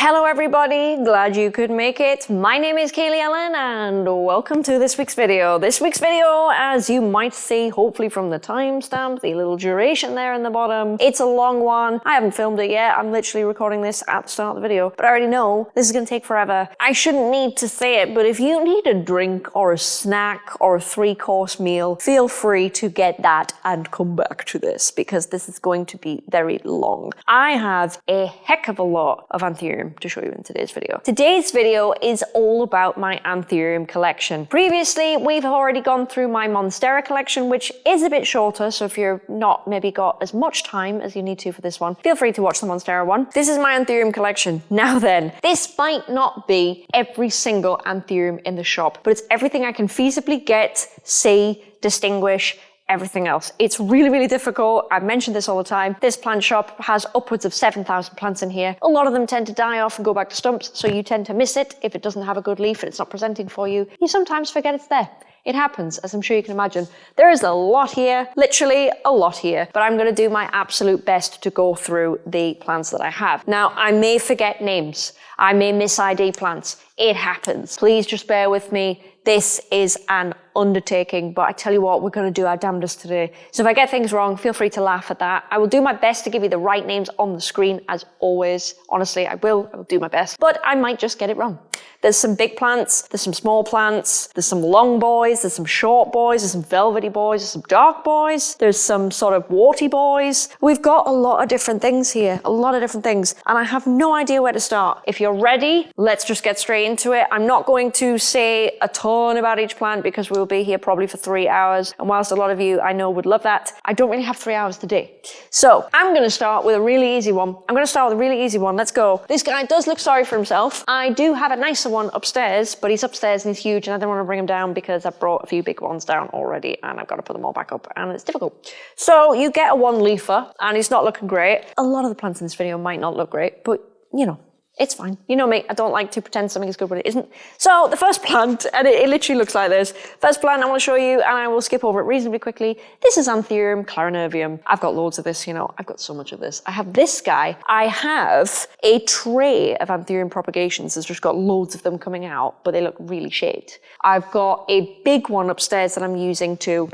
Hello everybody, glad you could make it. My name is Kaylee Ellen and welcome to this week's video. This week's video, as you might see hopefully from the timestamp, the little duration there in the bottom, it's a long one. I haven't filmed it yet, I'm literally recording this at the start of the video, but I already know this is going to take forever. I shouldn't need to say it, but if you need a drink or a snack or a three course meal, feel free to get that and come back to this because this is going to be very long. I have a heck of a lot of anthurium to show you in today's video. Today's video is all about my Anthurium collection. Previously, we've already gone through my Monstera collection, which is a bit shorter, so if you're not maybe got as much time as you need to for this one, feel free to watch the Monstera one. This is my Anthurium collection. Now then, this might not be every single Anthurium in the shop, but it's everything I can feasibly get, see, distinguish, everything else. It's really, really difficult. I've mentioned this all the time. This plant shop has upwards of 7,000 plants in here. A lot of them tend to die off and go back to stumps, so you tend to miss it if it doesn't have a good leaf and it's not presenting for you. You sometimes forget it's there. It happens, as I'm sure you can imagine. There is a lot here, literally a lot here, but I'm going to do my absolute best to go through the plants that I have. Now, I may forget names. I may miss ID plants. It happens. Please just bear with me. This is an undertaking, but I tell you what, we're going to do our damnedest today. So if I get things wrong, feel free to laugh at that. I will do my best to give you the right names on the screen, as always. Honestly, I will. I will do my best, but I might just get it wrong. There's some big plants, there's some small plants, there's some long boys, there's some short boys, there's some velvety boys, there's some dark boys, there's some sort of warty boys. We've got a lot of different things here, a lot of different things, and I have no idea where to start. If you're ready, let's just get straight into it. I'm not going to say a ton about each plant because we'll be here probably for three hours, and whilst a lot of you I know would love that, I don't really have three hours today. So I'm going to start with a really easy one. I'm going to start with a really easy one. Let's go. This guy does look sorry for himself. I do have a nicer one upstairs, but he's upstairs and he's huge and I don't want to bring him down because I've brought a few big ones down already and I've got to put them all back up and it's difficult. So you get a one leafer and he's not looking great. A lot of the plants in this video might not look great, but you know, it's fine. You know me, I don't like to pretend something is good when it isn't. So the first plant, and it, it, literally looks like this. First plant I want to show you, and I will skip over it reasonably quickly. This is Anthurium clarinervium. I've got loads of this, you know, I've got so much of this. I have this guy. I have a tray of Anthurium propagations. It's just got loads of them coming out, but they look really shaped. I've got a big one upstairs that I'm using to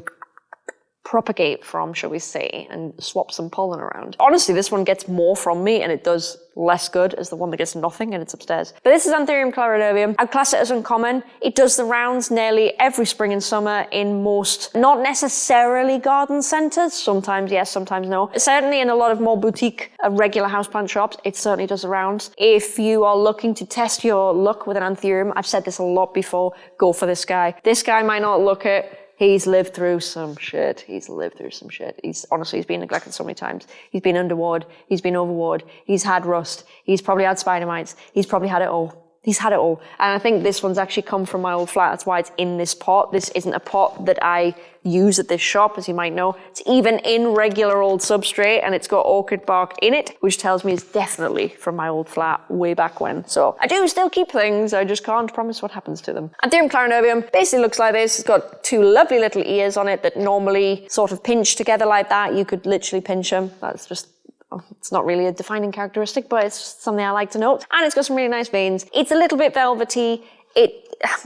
propagate from, shall we say, and swap some pollen around. Honestly, this one gets more from me and it does less good as the one that gets nothing and it's upstairs. But this is Anthurium clarinervium. I'd class it as uncommon. It does the rounds nearly every spring and summer in most, not necessarily garden centres. Sometimes yes, sometimes no. Certainly in a lot of more boutique uh, regular houseplant shops, it certainly does the rounds. If you are looking to test your luck with an Anthurium, I've said this a lot before, go for this guy. This guy might not look it, He's lived through some shit. He's lived through some shit. He's honestly, he's been neglected so many times. He's been underwater. He's been overwatered. He's had rust. He's probably had spider mites. He's probably had it all. He's had it all. And I think this one's actually come from my old flat. That's why it's in this pot. This isn't a pot that I use at this shop, as you might know. It's even in regular old substrate and it's got orchid bark in it, which tells me it's definitely from my old flat way back when. So I do still keep things. I just can't promise what happens to them. Anthurium clarinervium basically looks like this. It's got two lovely little ears on it that normally sort of pinch together like that. You could literally pinch them. That's just oh, it's not really a defining characteristic, but it's something I like to note. And it's got some really nice veins. It's a little bit velvety. It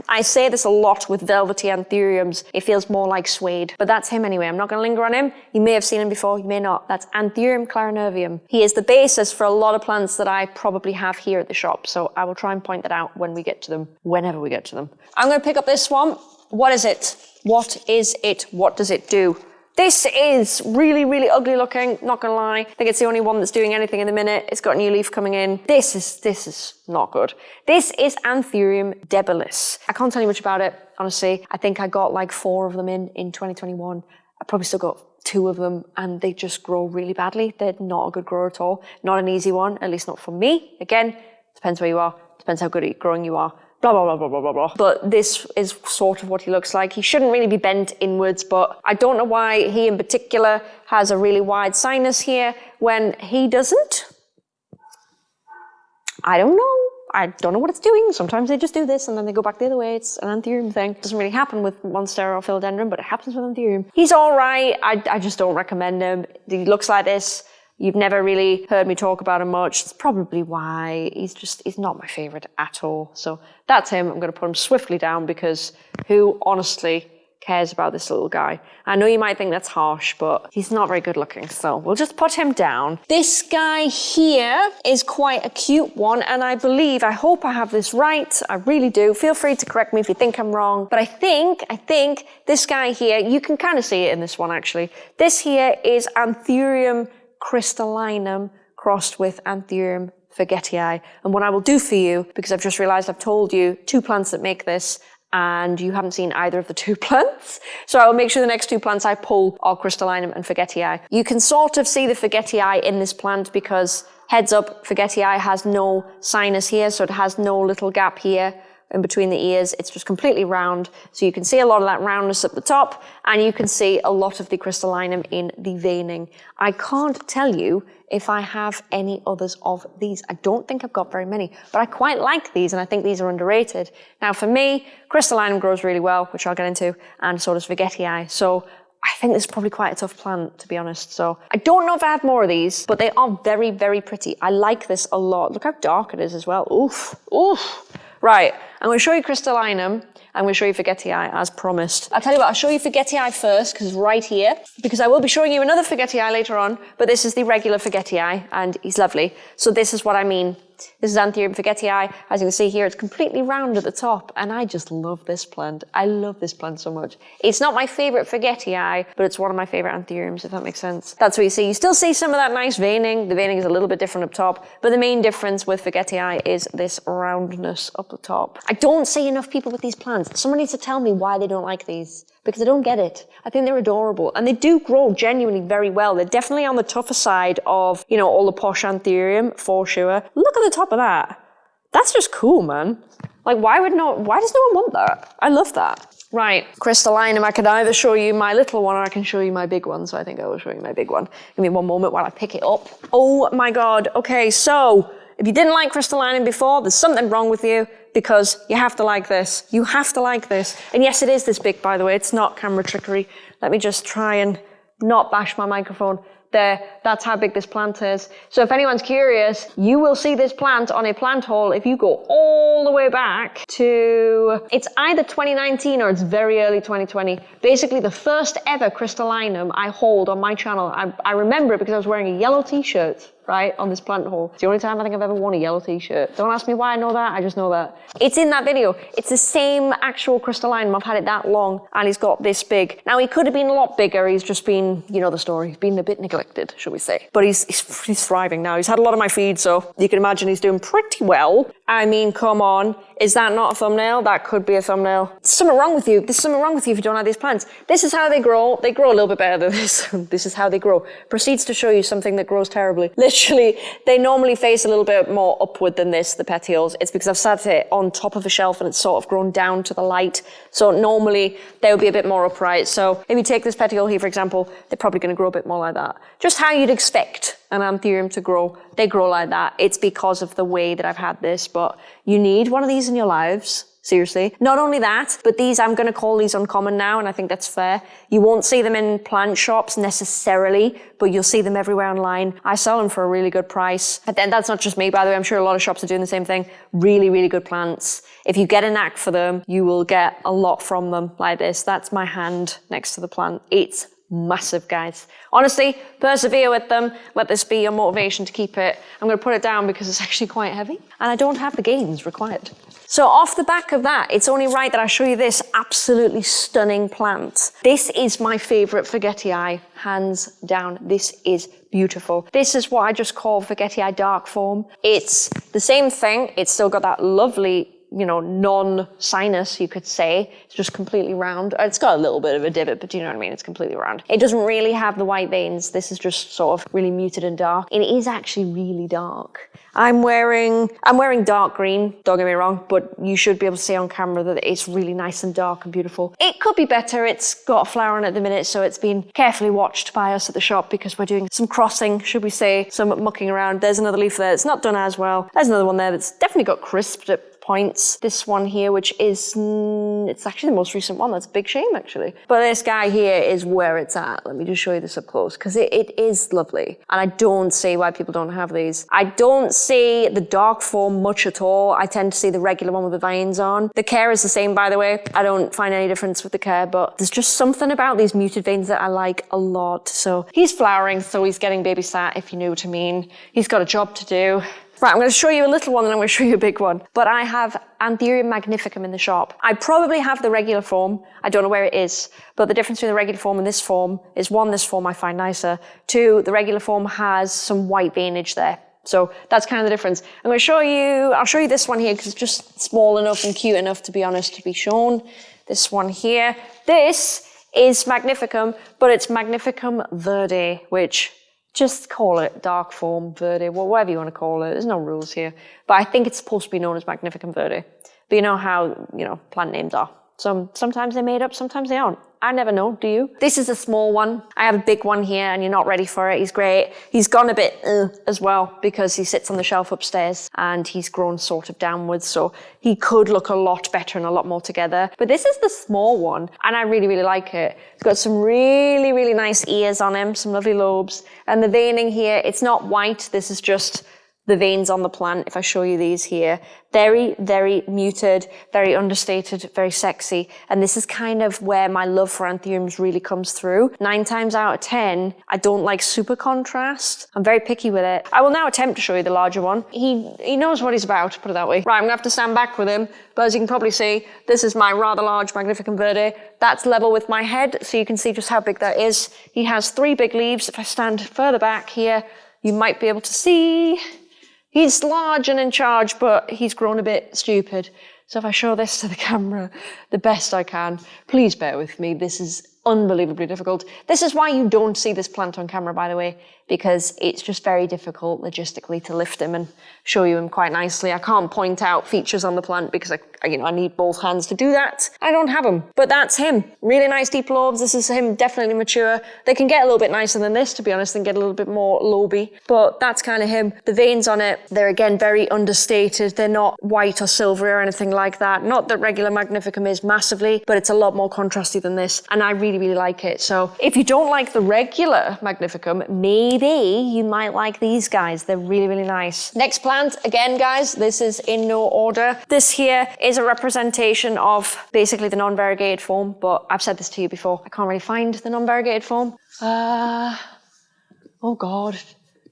I say this a lot with velvety anthuriums. It feels more like suede, but that's him anyway. I'm not going to linger on him. You may have seen him before, you may not. That's Anthurium clarinervium. He is the basis for a lot of plants that I probably have here at the shop, so I will try and point that out when we get to them, whenever we get to them. I'm going to pick up this swamp. What is it? What is it? What does it do? This is really, really ugly looking, not gonna lie. I think it's the only one that's doing anything in the minute. It's got a new leaf coming in. This is, this is not good. This is Anthurium debilis. I can't tell you much about it, honestly. I think I got like four of them in, in 2021. I probably still got two of them and they just grow really badly. They're not a good grower at all. Not an easy one, at least not for me. Again, depends where you are, depends how good at growing you are blah, blah, blah, blah, blah, blah, blah. But this is sort of what he looks like. He shouldn't really be bent inwards, but I don't know why he in particular has a really wide sinus here when he doesn't. I don't know. I don't know what it's doing. Sometimes they just do this and then they go back the other way. It's an anthurium thing. It doesn't really happen with Monstera or Philodendron, but it happens with anthurium. He's all right. I, I just don't recommend him. He looks like this. You've never really heard me talk about him much. It's probably why he's just, he's not my favorite at all. So that's him. I'm going to put him swiftly down because who honestly cares about this little guy. I know you might think that's harsh, but he's not very good looking, so we'll just put him down. This guy here is quite a cute one, and I believe, I hope I have this right, I really do. Feel free to correct me if you think I'm wrong, but I think, I think this guy here, you can kind of see it in this one actually. This here is Anthurium crystallinum crossed with Anthurium forgetii. And what I will do for you, because I've just realized I've told you two plants that make this, and you haven't seen either of the two plants. So I will make sure the next two plants I pull are crystallinum and forgetii. You can sort of see the forgetii in this plant because heads up, forgetii has no sinus here, so it has no little gap here in between the ears. It's just completely round. So you can see a lot of that roundness at the top and you can see a lot of the crystallinum in the veining. I can't tell you if I have any others of these. I don't think I've got very many, but I quite like these and I think these are underrated. Now for me, crystallinum grows really well, which I'll get into, and so does forgetii. So I think this is probably quite a tough plant, to be honest. So I don't know if I have more of these, but they are very, very pretty. I like this a lot. Look how dark it is as well. Oof, oof. Right, I'm going to show you crystallinum. I'm going to show you Forgetii as promised. I'll tell you what, I'll show you Forgetii first because right here. Because I will be showing you another Forgetii later on, but this is the regular Forgetii and he's lovely. So this is what I mean this is Anthurium Forgetii. As you can see here, it's completely round at the top, and I just love this plant. I love this plant so much. It's not my favorite Forgetii, but it's one of my favorite Anthuriums, if that makes sense. That's what you see. You still see some of that nice veining. The veining is a little bit different up top, but the main difference with Forgetii is this roundness up the top. I don't see enough people with these plants. Someone needs to tell me why they don't like these because I don't get it. I think they're adorable and they do grow genuinely very well. They're definitely on the tougher side of, you know, all the posh anthurium for sure. Look at the top of that. That's just cool, man. Like, why would no, why does no one want that? I love that. Right, crystallinum, I can either show you my little one or I can show you my big one. So I think I will show you my big one. Give me one moment while I pick it up. Oh my God. Okay, so if you didn't like crystallinum before, there's something wrong with you because you have to like this. You have to like this. And yes, it is this big, by the way. It's not camera trickery. Let me just try and not bash my microphone there. That's how big this plant is. So if anyone's curious, you will see this plant on a plant haul if you go all the way back to, it's either 2019 or it's very early 2020. Basically the first ever crystallinum I hold on my channel. I, I remember it because I was wearing a yellow t-shirt right, on this plant haul. It's the only time I think I've ever worn a yellow t-shirt. Don't ask me why I know that, I just know that. It's in that video. It's the same actual crystalline. I've had it that long and he's got this big. Now he could have been a lot bigger. He's just been, you know the story, he's been a bit neglected, shall we say. But he's, he's, he's thriving now. He's had a lot of my feed, so you can imagine he's doing pretty well. I mean, come on. Is that not a thumbnail? That could be a thumbnail. There's something wrong with you. There's something wrong with you if you don't have these plants. This is how they grow. They grow a little bit better than this. this is how they grow. Proceeds to show you something that grows terribly. Literally, they normally face a little bit more upward than this, the petioles. It's because I've sat it on top of a shelf and it's sort of grown down to the light. So normally they would be a bit more upright. So if you take this petiole here, for example, they're probably going to grow a bit more like that. Just how you'd expect an anthurium to grow. They grow like that. It's because of the way that I've had this, but you need one of these in your lives. Seriously. Not only that, but these, I'm going to call these uncommon now, and I think that's fair. You won't see them in plant shops necessarily, but you'll see them everywhere online. I sell them for a really good price. But then that's not just me, by the way. I'm sure a lot of shops are doing the same thing. Really, really good plants. If you get a knack for them, you will get a lot from them like this. That's my hand next to the plant. It's massive, guys. Honestly, persevere with them. Let this be your motivation to keep it. I'm going to put it down because it's actually quite heavy and I don't have the gains required. So off the back of that, it's only right that I show you this absolutely stunning plant. This is my favorite forgetii, hands down. This is beautiful. This is what I just call forgetii dark form. It's the same thing. It's still got that lovely you know, non-sinus, you could say. It's just completely round. It's got a little bit of a divot, but do you know what I mean? It's completely round. It doesn't really have the white veins. This is just sort of really muted and dark. It is actually really dark. I'm wearing, I'm wearing dark green, don't get me wrong, but you should be able to see on camera that it's really nice and dark and beautiful. It could be better. It's got a flower on at the minute, so it's been carefully watched by us at the shop because we're doing some crossing, should we say, some mucking around. There's another leaf there. It's not done as well. There's another one there that's definitely got crisped points. This one here, which is, it's actually the most recent one. That's a big shame, actually. But this guy here is where it's at. Let me just show you this up close because it, it is lovely. And I don't see why people don't have these. I don't see the dark form much at all. I tend to see the regular one with the veins on. The care is the same, by the way. I don't find any difference with the care, but there's just something about these muted veins that I like a lot. So he's flowering, so he's getting babysat, if you know what I mean. He's got a job to do. Right, I'm going to show you a little one and I'm going to show you a big one. But I have Anthurium magnificum in the shop. I probably have the regular form. I don't know where it is. But the difference between the regular form and this form is one, this form I find nicer. Two, the regular form has some white veinage there. So that's kind of the difference. I'm going to show you, I'll show you this one here because it's just small enough and cute enough to be honest to be shown. This one here. This is Magnificum, but it's Magnificum Verde, which just call it dark form verde, whatever you want to call it. There's no rules here. But I think it's supposed to be known as magnificum verde. But you know how, you know, plant names are. Some, sometimes they're made up, sometimes they aren't. I never know, do you? This is a small one. I have a big one here and you're not ready for it. He's great. He's gone a bit uh, as well because he sits on the shelf upstairs and he's grown sort of downwards. So he could look a lot better and a lot more together. But this is the small one and I really, really like it. It's got some really, really nice ears on him, some lovely lobes. And the veining here, it's not white. This is just the veins on the plant, if I show you these here. Very, very muted, very understated, very sexy. And this is kind of where my love for anthuriums really comes through. Nine times out of 10, I don't like super contrast. I'm very picky with it. I will now attempt to show you the larger one. He, he knows what he's about, put it that way. Right, I'm gonna have to stand back with him. But as you can probably see, this is my rather large Magnificum Verde. That's level with my head, so you can see just how big that is. He has three big leaves. If I stand further back here, you might be able to see He's large and in charge, but he's grown a bit stupid. So if I show this to the camera the best I can, please bear with me. This is unbelievably difficult. This is why you don't see this plant on camera, by the way, because it's just very difficult logistically to lift him and show you him quite nicely. I can't point out features on the plant because I, you know, I need both hands to do that. I don't have them, but that's him. Really nice deep lobes. This is him definitely mature. They can get a little bit nicer than this, to be honest, and get a little bit more loby, but that's kind of him. The veins on it, they're again very understated. They're not white or silvery or anything like that. Not that regular Magnificum is massively, but it's a lot more contrasty than this, and I really, really like it. So if you don't like the regular Magnificum, maybe you might like these guys. They're really, really nice. Next plant, again, guys, this is in no order. This here is a representation of basically the non-variegated form, but I've said this to you before. I can't really find the non-variegated form. Uh, oh God.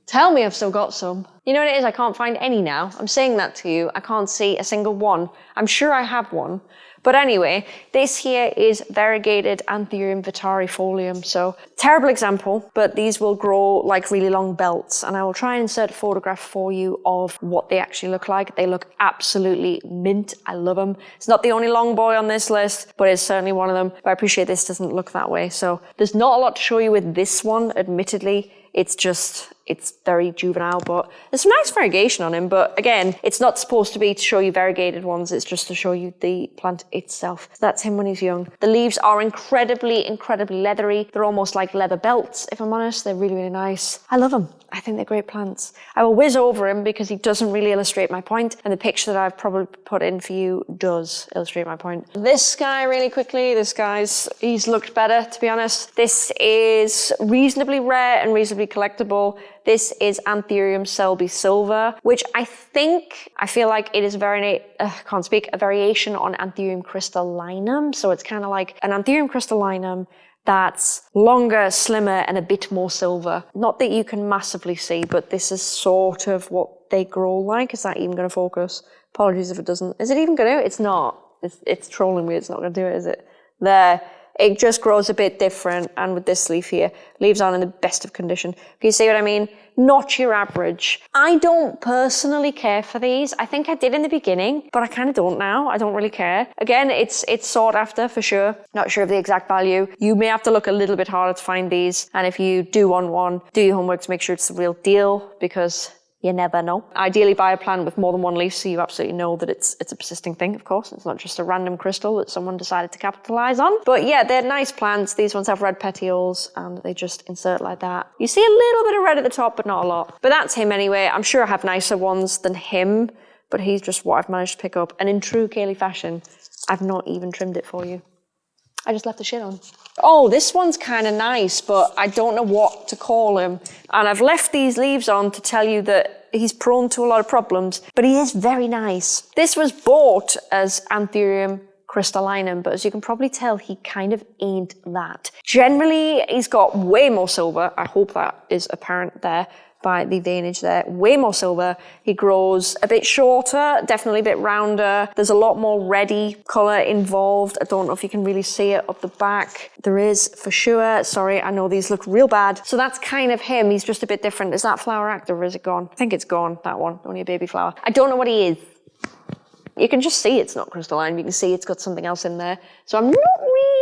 Tell me I've still got some. You know what it is? I can't find any now. I'm saying that to you. I can't see a single one. I'm sure I have one, but anyway, this here is variegated Anthurium vittarifolium. So terrible example, but these will grow like really long belts. And I will try and insert a photograph for you of what they actually look like. They look absolutely mint. I love them. It's not the only long boy on this list, but it's certainly one of them. But I appreciate this doesn't look that way. So there's not a lot to show you with this one, admittedly. It's just, it's very juvenile, but there's some nice variegation on him. But again, it's not supposed to be to show you variegated ones. It's just to show you the plant itself. That's him when he's young. The leaves are incredibly, incredibly leathery. They're almost like leather belts, if I'm honest. They're really, really nice. I love them. I think they're great plants. I will whiz over him because he doesn't really illustrate my point, and the picture that I've probably put in for you does illustrate my point. This guy, really quickly, this guy's, he's looked better, to be honest. This is reasonably rare and reasonably collectible. This is Anthurium selby silver, which I think, I feel like it is very, uh, can't speak, a variation on Anthurium crystallinum. So it's kind of like an Anthurium crystallinum that's longer, slimmer, and a bit more silver. Not that you can massively see, but this is sort of what they grow like. Is that even going to focus? Apologies if it doesn't. Is it even going to? It's not. It's, it's trolling me. It's not going to do it, is it? There. It just grows a bit different. And with this leaf here, leaves on in the best of condition. If you see what I mean? Not your average. I don't personally care for these. I think I did in the beginning, but I kind of don't now. I don't really care. Again, it's it's sought after for sure. Not sure of the exact value. You may have to look a little bit harder to find these. And if you do want one, do your homework to make sure it's the real deal because you never know. Ideally buy a plant with more than one leaf so you absolutely know that it's it's a persisting thing, of course. It's not just a random crystal that someone decided to capitalize on. But yeah, they're nice plants. These ones have red petioles um, and they just insert like that. You see a little bit of red at the top, but not a lot. But that's him anyway. I'm sure I have nicer ones than him. but he's just what I've managed to pick up. And in true Kaylee fashion, I've not even trimmed it for you. I just left the shit on. Oh, this one's kind of nice, but I don't know what to call him. And I've left these leaves on to tell you that he's prone to a lot of problems, but he is very nice. This was bought as Anthurium crystallinum, but as you can probably tell, he kind of ain't that. Generally, he's got way more silver. I hope that is apparent there by the veinage there. Way more silver. He grows a bit shorter, definitely a bit rounder. There's a lot more reddy colour involved. I don't know if you can really see it up the back. There is for sure. Sorry, I know these look real bad. So that's kind of him. He's just a bit different. Is that flower active or is it gone? I think it's gone, that one. Only a baby flower. I don't know what he is. You can just see it's not crystalline. You can see it's got something else in there. So I'm not really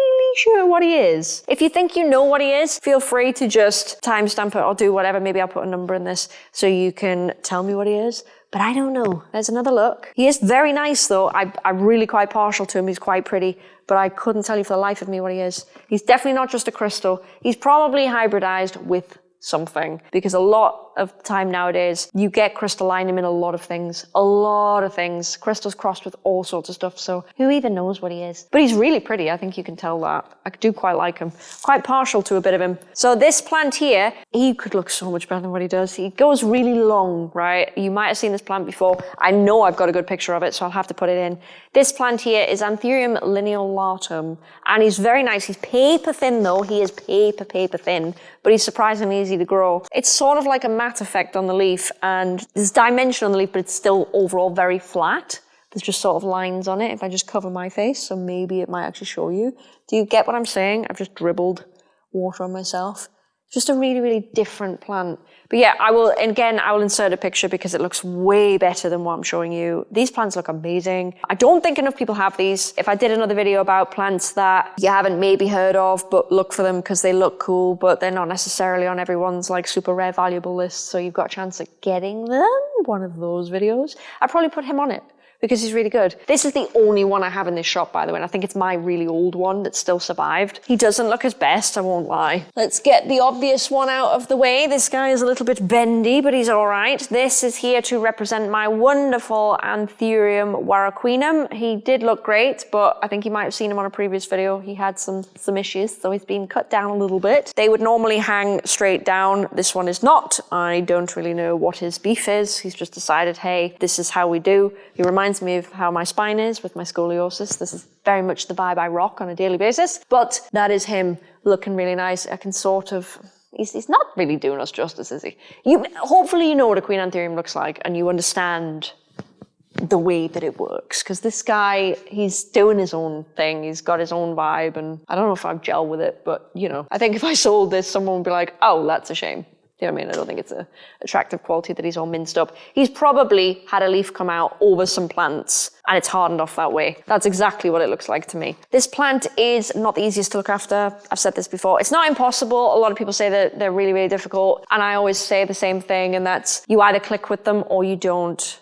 sure what he is. If you think you know what he is, feel free to just timestamp it or do whatever. Maybe I'll put a number in this so you can tell me what he is. But I don't know. There's another look. He is very nice though. I, I'm really quite partial to him. He's quite pretty, but I couldn't tell you for the life of me what he is. He's definitely not just a crystal. He's probably hybridized with something because a lot of time nowadays you get crystallinum in a lot of things a lot of things. Crystals crossed with all sorts of stuff so who even knows what he is? But he's really pretty i think you can tell that. I do quite like him. Quite partial to a bit of him. So this plant here he could look so much better than what he does. He goes really long right? You might have seen this plant before. I know i've got a good picture of it so i'll have to put it in. This plant here is anthurium lineolatum and he's very nice. He's paper thin though. He is paper paper thin but he's surprisingly easy to grow. It's sort of like a effect on the leaf and there's dimension on the leaf, but it's still overall very flat. There's just sort of lines on it if I just cover my face, so maybe it might actually show you. Do you get what I'm saying? I've just dribbled water on myself. Just a really, really different plant. But yeah, I will, again, I will insert a picture because it looks way better than what I'm showing you. These plants look amazing. I don't think enough people have these. If I did another video about plants that you haven't maybe heard of, but look for them because they look cool, but they're not necessarily on everyone's like super rare valuable list. So you've got a chance at getting them, one of those videos. I'd probably put him on it because he's really good. This is the only one I have in this shop, by the way, and I think it's my really old one that still survived. He doesn't look his best, I won't lie. Let's get the obvious one out of the way. This guy is a little bit bendy, but he's all right. This is here to represent my wonderful Anthurium warocqueanum. He did look great, but I think you might have seen him on a previous video. He had some, some issues, so he's been cut down a little bit. They would normally hang straight down. This one is not. I don't really know what his beef is. He's just decided, hey, this is how we do. He reminds reminds me of how my spine is with my scoliosis. This is very much the vibe I rock on a daily basis. But that is him looking really nice. I can sort of He's, he's, not really doing us justice, is he? You, hopefully you know what a Queen Anthurium looks like and you understand the way that it works. Because this guy, he's doing his own thing. He's got his own vibe and I don't know if I've gel with it, but you know, I think if I sold this, someone would be like, oh, that's a shame. You know what I mean? I don't think it's a attractive quality that he's all minced up. He's probably had a leaf come out over some plants and it's hardened off that way. That's exactly what it looks like to me. This plant is not the easiest to look after. I've said this before. It's not impossible. A lot of people say that they're really, really difficult. And I always say the same thing, and that's you either click with them or you don't.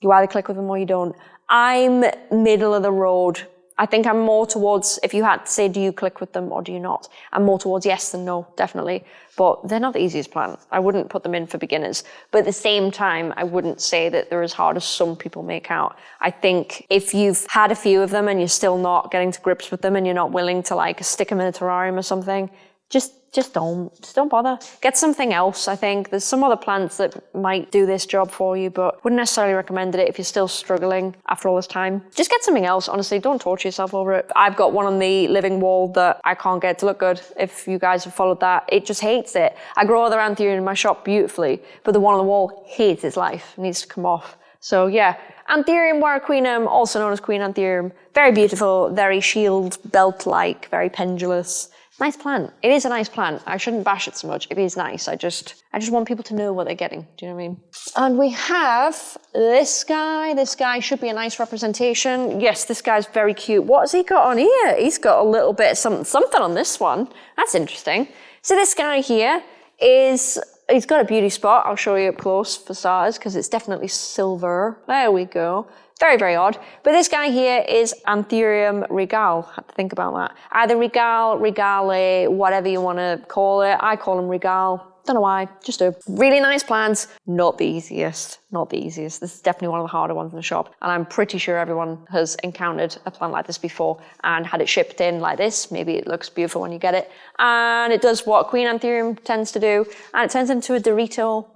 You either click with them or you don't. I'm middle of the road I think I'm more towards, if you had to say, do you click with them or do you not? I'm more towards yes than no, definitely. But they're not the easiest plant. I wouldn't put them in for beginners. But at the same time, I wouldn't say that they're as hard as some people make out. I think if you've had a few of them and you're still not getting to grips with them and you're not willing to like stick them in a terrarium or something, just just don't just don't bother. Get something else i think. There's some other plants that might do this job for you but wouldn't necessarily recommend it if you're still struggling after all this time. Just get something else honestly. Don't torture yourself over it. I've got one on the living wall that i can't get to look good if you guys have followed that. It just hates it. I grow other anthurium in my shop beautifully but the one on the wall hates its life. It needs to come off. So yeah. Anthurium warocqueanum, also known as Queen Anthurium, very beautiful, very shield belt-like, very pendulous. Nice plant. It is a nice plant. I shouldn't bash it so much. It is nice. I just, I just want people to know what they're getting. Do you know what I mean? And we have this guy. This guy should be a nice representation. Yes, this guy's very cute. What has he got on here? He's got a little bit something, something on this one. That's interesting. So this guy here is he's got a beauty spot. I'll show you up close for starters because it's definitely silver. There we go. Very, very odd. But this guy here is Anthurium regale. I had to think about that. Either regale, regale, whatever you want to call it. I call him regale. Don't know why, just do. Really nice plants, not the easiest, not the easiest. This is definitely one of the harder ones in the shop. And I'm pretty sure everyone has encountered a plant like this before and had it shipped in like this. Maybe it looks beautiful when you get it. And it does what Queen Anthurium tends to do. And it turns into a Dorito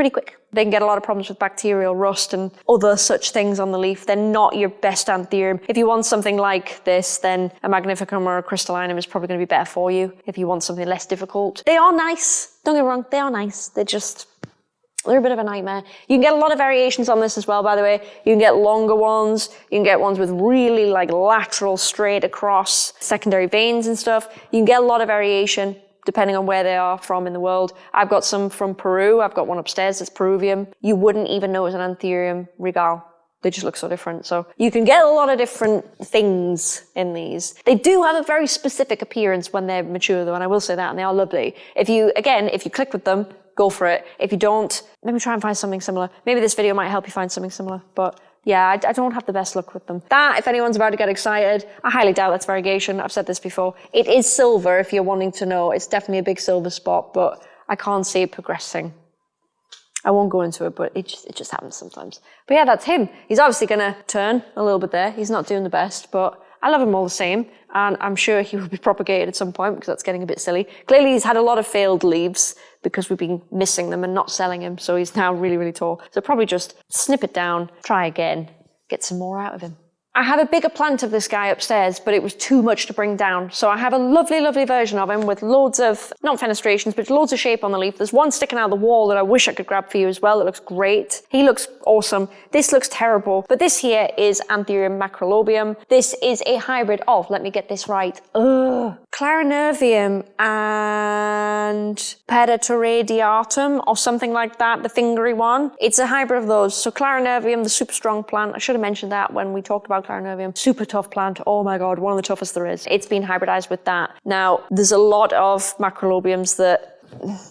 pretty quick. They can get a lot of problems with bacterial rust and other such things on the leaf. They're not your best anthurium. If you want something like this, then a magnificum or a crystallinum is probably going to be better for you. If you want something less difficult, they are nice. Don't get me wrong, they are nice. They're just they're a bit of a nightmare. You can get a lot of variations on this as well, by the way. You can get longer ones. You can get ones with really like lateral straight across secondary veins and stuff. You can get a lot of variation depending on where they are from in the world. I've got some from Peru. I've got one upstairs that's Peruvian. You wouldn't even know it's an Anthurium regal. They just look so different. So you can get a lot of different things in these. They do have a very specific appearance when they're mature though, and I will say that, and they are lovely. If you, again, if you click with them, go for it. If you don't, me try and find something similar. Maybe this video might help you find something similar, but yeah, I, I, don't have the best luck with them. That, if anyone's about to get excited, I highly doubt that's variegation. I've said this before. It is silver, if you're wanting to know. It's definitely a big silver spot, but I can't see it progressing. I won't go into it, but it just, it just happens sometimes. But yeah, that's him. He's obviously going to turn a little bit there. He's not doing the best, but I love him all the same. And I'm sure he will be propagated at some point because that's getting a bit silly. Clearly, he's had a lot of failed leaves because we've been missing them and not selling him. So he's now really, really tall. So probably just snip it down, try again, get some more out of him. I have a bigger plant of this guy upstairs, but it was too much to bring down. So I have a lovely, lovely version of him with loads of, not fenestrations, but loads of shape on the leaf. There's one sticking out of the wall that I wish I could grab for you as well. It looks great. He looks awesome. This looks terrible, but this here is Anthurium macrolobium. This is a hybrid of, let me get this right, ugh, Clarinervium and Pedatoradiatum or something like that, the fingery one. It's a hybrid of those. So Clarinervium, the super strong plant, I should have mentioned that when we talked about Clarinervium. Super tough plant. Oh my God, one of the toughest there is. It's been hybridized with that. Now, there's a lot of macrolobiums that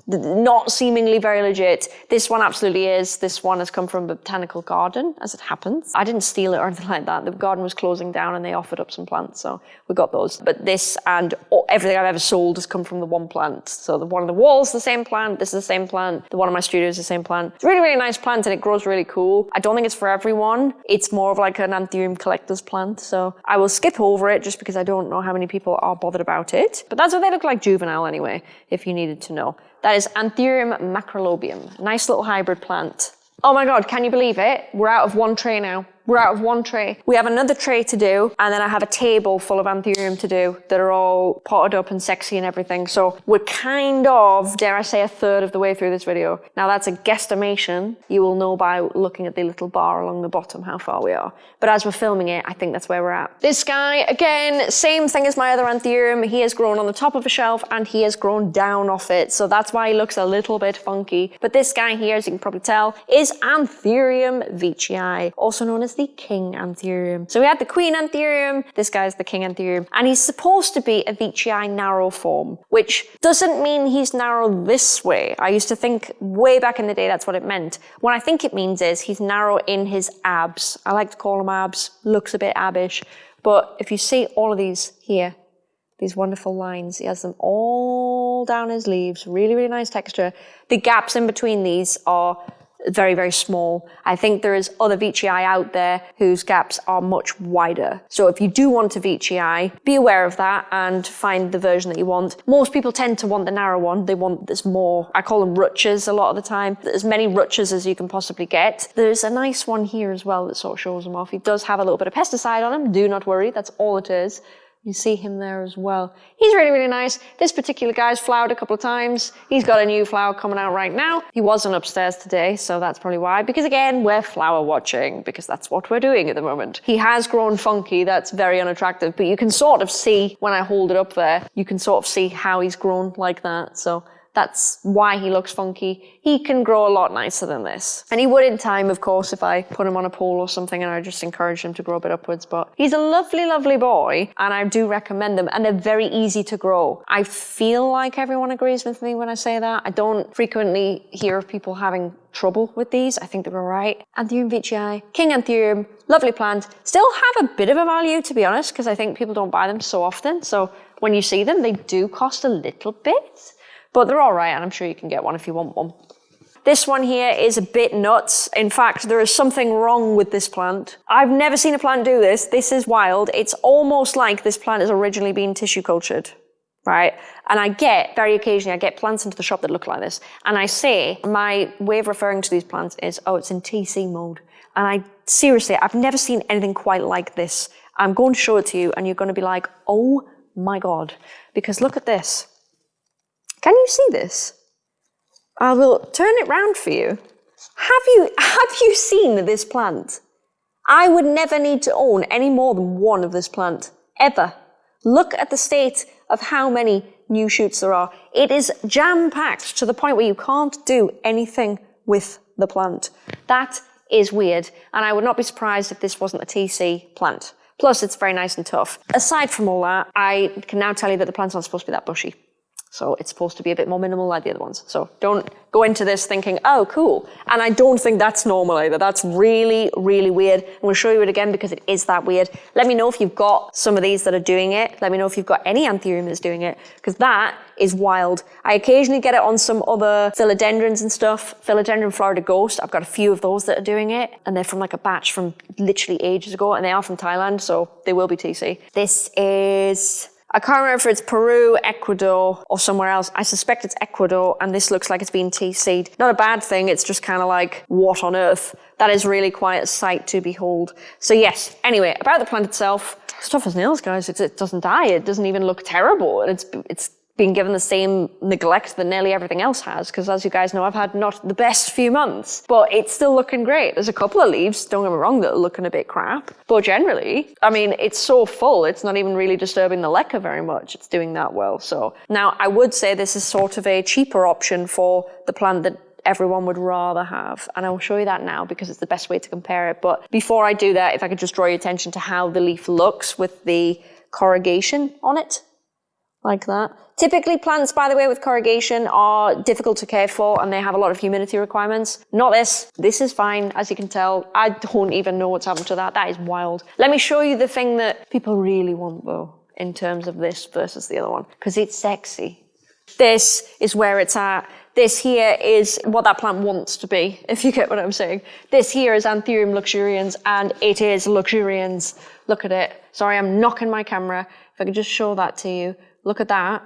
not seemingly very legit. This one absolutely is. This one has come from a botanical garden, as it happens. I didn't steal it or anything like that. The garden was closing down and they offered up some plants, so we got those. But this and everything I've ever sold has come from the one plant. So the one on the walls, the same plant. This is the same plant. The one in my studio is the same plant. It's really, really nice plant and it grows really cool. I don't think it's for everyone. It's more of like an anthurium collector's plant. So I will skip over it just because I don't know how many people are bothered about it. But that's what they look like juvenile anyway, if you needed to know. That is Anthurium macrolobium. Nice little hybrid plant. Oh my God, can you believe it? We're out of one tray now. We're out of one tray. We have another tray to do, and then I have a table full of anthurium to do that are all potted up and sexy and everything. So we're kind of, dare I say, a third of the way through this video. Now that's a guesstimation. You will know by looking at the little bar along the bottom how far we are. But as we're filming it, I think that's where we're at. This guy, again, same thing as my other anthurium. He has grown on the top of a shelf and he has grown down off it. So that's why he looks a little bit funky. But this guy here, as you can probably tell, is Anthurium veitchii, also known as the king anthurium. So we had the queen anthurium, this guy's the king anthurium, and he's supposed to be a veitchii narrow form, which doesn't mean he's narrow this way. I used to think way back in the day that's what it meant. What I think it means is he's narrow in his abs. I like to call them abs, looks a bit abbish, but if you see all of these here, these wonderful lines. He has them all down his leaves, really, really nice texture. The gaps in between these are very, very small. I think there is other veitchii out there whose gaps are much wider. So if you do want a veitchii, be aware of that and find the version that you want. Most people tend to want the narrow one. They want this more, I call them rutches a lot of the time. As many rutches as you can possibly get. There's a nice one here as well that sort of shows them off. He does have a little bit of pesticide on him. Do not worry, that's all it is. You see him there as well. He's really, really nice. This particular guy's flowered a couple of times. He's got a new flower coming out right now. He wasn't upstairs today, so that's probably why. Because again, we're flower watching, because that's what we're doing at the moment. He has grown funky, that's very unattractive, but you can sort of see, when I hold it up there, you can sort of see how he's grown like that. So that's why he looks funky. He can grow a lot nicer than this. And he would in time, of course, if I put him on a pole or something and I just encourage him to grow a bit upwards. But he's a lovely, lovely boy and I do recommend them and they're very easy to grow. I feel like everyone agrees with me when I say that. I don't frequently hear of people having trouble with these. I think they're all right. Anthurium veitchii, King Anthurium, lovely plant. Still have a bit of a value to be honest because I think people don't buy them so often. So when you see them, they do cost a little bit. But they're all right, and I'm sure you can get one if you want one. This one here is a bit nuts. In fact, there is something wrong with this plant. I've never seen a plant do this. This is wild. It's almost like this plant has originally been tissue cultured, right? And I get, very occasionally, I get plants into the shop that look like this. And I say, my way of referring to these plants is, oh, it's in TC mode. And I, seriously, I've never seen anything quite like this. I'm going to show it to you and you're going to be like, oh my God. Because look at this. Can you see this? I will turn it round for you. Have you, have you seen this plant? I would never need to own any more than one of this plant, ever. Look at the state of how many new shoots there are. It is jam-packed to the point where you can't do anything with the plant. That is weird, and I would not be surprised if this wasn't a TC plant. Plus, it's very nice and tough. Aside from all that, I can now tell you that the plant's not supposed to be that bushy. So it's supposed to be a bit more minimal like the other ones. So don't go into this thinking, oh, cool. And I don't think that's normal either. That's really, really weird. And we'll show you it again because it is that weird. Let me know if you've got some of these that are doing it. Let me know if you've got any anthurium that's doing it because that is wild. I occasionally get it on some other philodendrons and stuff. Philodendron Florida Ghost. I've got a few of those that are doing it and they're from like a batch from literally ages ago and they are from Thailand. So they will be TC. This is I can't remember if it's Peru, Ecuador, or somewhere else. I suspect it's Ecuador, and this looks like it's been TC'd. Not a bad thing, it's just kind of like, what on earth? That is really quite a sight to behold. So yes, anyway, about the plant itself, stuff as nails, guys. It's, it doesn't die. It doesn't even look terrible. It's, it's been given the same neglect that nearly everything else has, because as you guys know, I've had not the best few months, but it's still looking great. There's a couple of leaves, don't get me wrong, that are looking a bit crap, but generally, I mean, it's so full, it's not even really disturbing the leca very much. It's doing that well. So now I would say this is sort of a cheaper option for the plant that everyone would rather have. And I'll show you that now because it's the best way to compare it. But before I do that, if I could just draw your attention to how the leaf looks with the corrugation on it like that. Typically plants, by the way, with corrugation are difficult to care for and they have a lot of humidity requirements. Not this. This is fine, as you can tell. I don't even know what's happened to that. That is wild. Let me show you the thing that people really want though, in terms of this versus the other one, because it's sexy. This is where it's at. This here is what that plant wants to be, if you get what I'm saying. This here is Anthurium luxurians, and it is luxurians. Look at it. Sorry, I'm knocking my camera. If I could just show that to you. Look at that.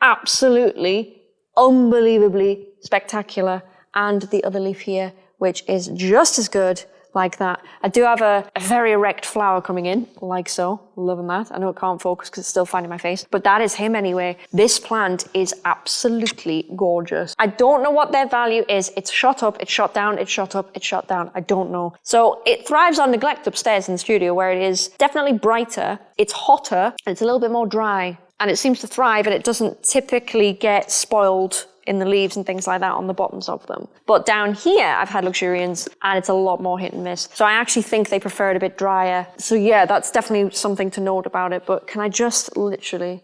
Absolutely, unbelievably spectacular. And the other leaf here, which is just as good like that. I do have a, a, very erect flower coming in, like so. Loving that. I know it can't focus because it's still finding my face, but that is him anyway. This plant is absolutely gorgeous. I don't know what their value is. It's shot up, it's shot down, it's shot up, it's shot down. I don't know. So it thrives on neglect upstairs in the studio where it is definitely brighter, it's hotter, and it's a little bit more dry and it seems to thrive and it doesn't typically get spoiled in the leaves and things like that on the bottoms of them. But down here, I've had luxurians and it's a lot more hit and miss. So I actually think they prefer it a bit drier. So yeah, that's definitely something to note about it. But can I just literally,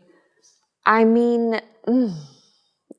I mean, mm,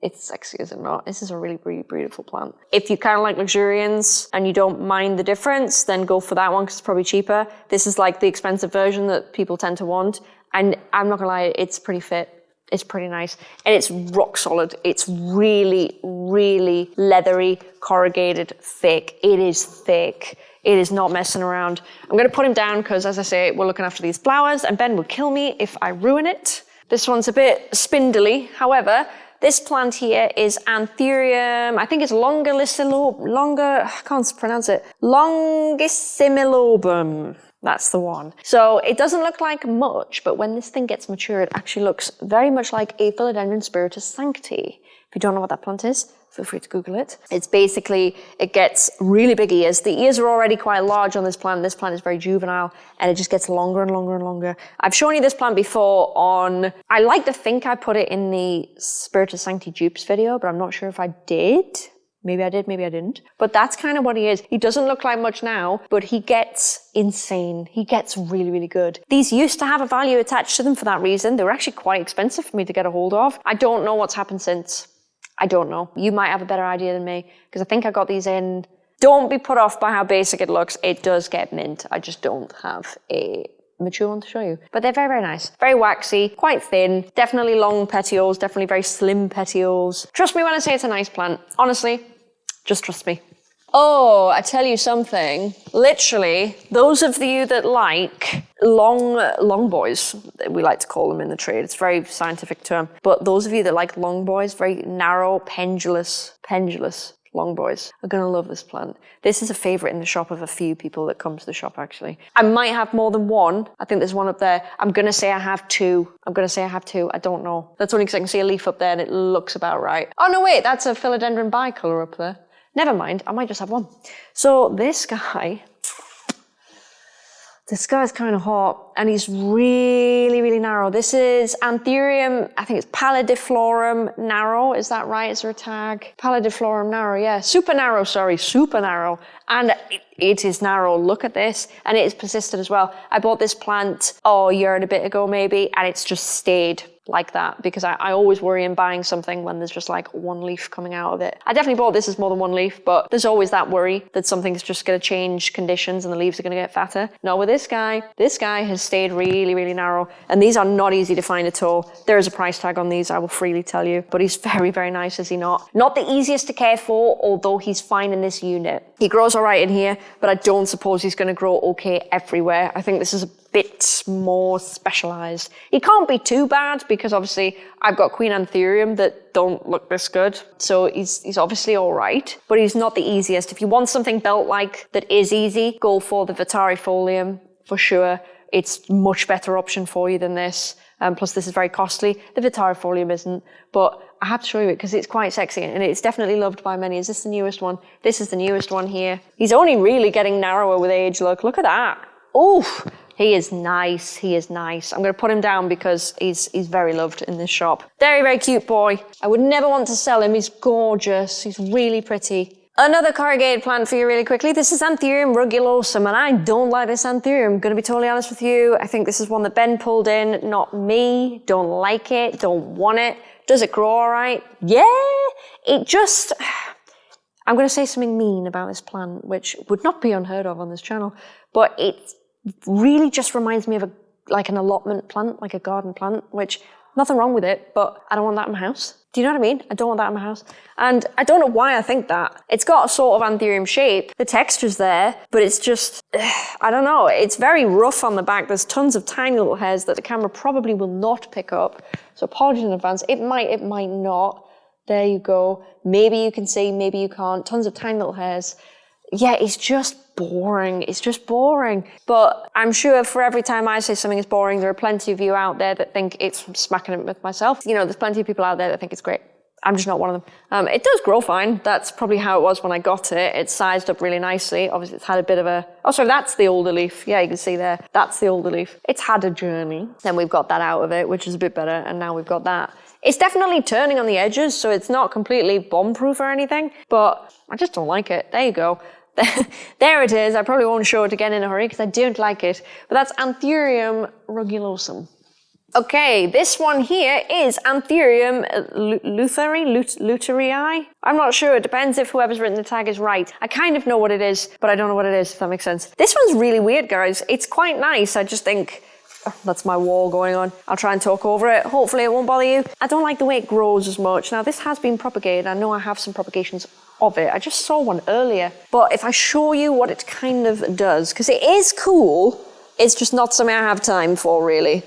it's sexy, is it not? This is a really, really beautiful plant. If you kind of like luxurians and you don't mind the difference, then go for that one because it's probably cheaper. This is like the expensive version that people tend to want. And I'm not gonna lie, it's pretty fit. It's pretty nice. And it's rock solid. It's really, really leathery, corrugated, thick. It is thick. It is not messing around. I'm gonna put him down because as I say, we're looking after these flowers and Ben would kill me if I ruin it. This one's a bit spindly. However, this plant here is Anthurium, I think it's Longissilob, longer, I can't pronounce it, Longissimilobum. That's the one. So it doesn't look like much, but when this thing gets mature, it actually looks very much like a Philodendron Spiritus Sancti. If you don't know what that plant is, feel free to Google it. It's basically, it gets really big ears. The ears are already quite large on this plant. This plant is very juvenile and it just gets longer and longer and longer. I've shown you this plant before on, I like to think I put it in the Spiritus Sancti dupes video, but I'm not sure if I did. Maybe I did, maybe I didn't. But that's kind of what he is. He doesn't look like much now, but he gets insane. He gets really, really good. These used to have a value attached to them for that reason. They were actually quite expensive for me to get a hold of. I don't know what's happened since. I don't know. You might have a better idea than me because I think I got these in. Don't be put off by how basic it looks. It does get mint. I just don't have a mature one to show you. But they're very, very nice. Very waxy, quite thin, definitely long petioles, definitely very slim petioles. Trust me when I say it's a nice plant. Honestly, just trust me. Oh, I tell you something. Literally, those of you that like long, long boys, we like to call them in the trade. It's a very scientific term. But those of you that like long boys, very narrow, pendulous, pendulous long boys are going to love this plant. This is a favorite in the shop of a few people that come to the shop actually. I might have more than one. I think there's one up there. I'm going to say I have two. I'm going to say I have two. I don't know. That's only because I can see a leaf up there and it looks about right. Oh no, wait, that's a philodendron bicolor up there. Never mind, I might just have one. So this guy, this guy's kind of hot and he's really, really narrow. This is Anthurium, I think it's Pallidiflorum narrow. Is that right? Is there a tag? Pallidiflorum narrow, yeah. Super narrow, sorry, super narrow. And it, it is narrow. Look at this. And it is persistent as well. I bought this plant, oh, a year and a bit ago maybe, and it's just stayed like that because I, I, always worry in buying something when there's just like one leaf coming out of it. I definitely bought this as more than one leaf, but there's always that worry that something's just going to change conditions and the leaves are going to get fatter. No, with this guy, this guy has stayed really, really narrow and these are not easy to find at all. There is a price tag on these, I will freely tell you, but he's very, very nice, is he not? Not the easiest to care for, although he's fine in this unit. He grows all right in here, but I don't suppose he's going to grow okay everywhere. I think this is a bit more specialized. He can't be too bad because obviously I've got Queen Anthurium that don't look this good. So he's, he's obviously all right, but he's not the easiest. If you want something belt-like that is easy, go for the Vittarifolium for sure. It's much better option for you than this. Um, plus this is very costly. The Vittarifolium isn't, but I have to show you it because it's quite sexy and it's definitely loved by many. Is this the newest one? This is the newest one here. He's only really getting narrower with age. Look, look at that. Oof. He is nice. He is nice. I'm going to put him down because he's, he's very loved in this shop. Very, very cute boy. I would never want to sell him. He's gorgeous. He's really pretty. Another corrugated plant for you really quickly. This is Anthurium rugulosum, and I don't like this Anthurium. I'm going to be totally honest with you. I think this is one that Ben pulled in, not me. Don't like it, don't want it. Does it grow all right? Yeah, it just... I'm going to say something mean about this plant, which would not be unheard of on this channel, but it's really just reminds me of a like an allotment plant, like a garden plant, which nothing wrong with it, but I don't want that in my house. Do you know what I mean? I don't want that in my house. And I don't know why I think that. It's got a sort of anthurium shape. The texture's there, but it's just, I don't know. It's very rough on the back. There's tons of tiny little hairs that the camera probably will not pick up. So apologies in advance. It might, it might not. There you go. Maybe you can see, maybe you can't. Tons of tiny little hairs yeah, it's just boring. It's just boring. But I'm sure for every time I say something is boring, there are plenty of you out there that think it's smacking it with myself. You know, there's plenty of people out there that think it's great. I'm just not one of them. Um, it does grow fine. That's probably how it was when I got it. It's sized up really nicely. Obviously, it's had a bit of a... Oh, sorry, that's the older leaf. Yeah, you can see there. That's the older leaf. It's had a journey. Then we've got that out of it, which is a bit better. And now we've got that. It's definitely turning on the edges, so it's not completely bomb-proof or anything. But I just don't like it. There you go. there it is. I probably won't show it again in a hurry because I don't like it. But that's Anthurium rugulosum. Okay, this one here is Anthurium lutheri, luterii. I'm not sure. It depends if whoever's written the tag is right. I kind of know what it is, but I don't know what it is, if that makes sense. This one's really weird, guys. It's quite nice. I just think oh, that's my wall going on. I'll try and talk over it. Hopefully it won't bother you. I don't like the way it grows as much. Now, this has been propagated. I know I have some propagations of it. I just saw one earlier. But if I show you what it kind of does, because it is cool, it's just not something I have time for really.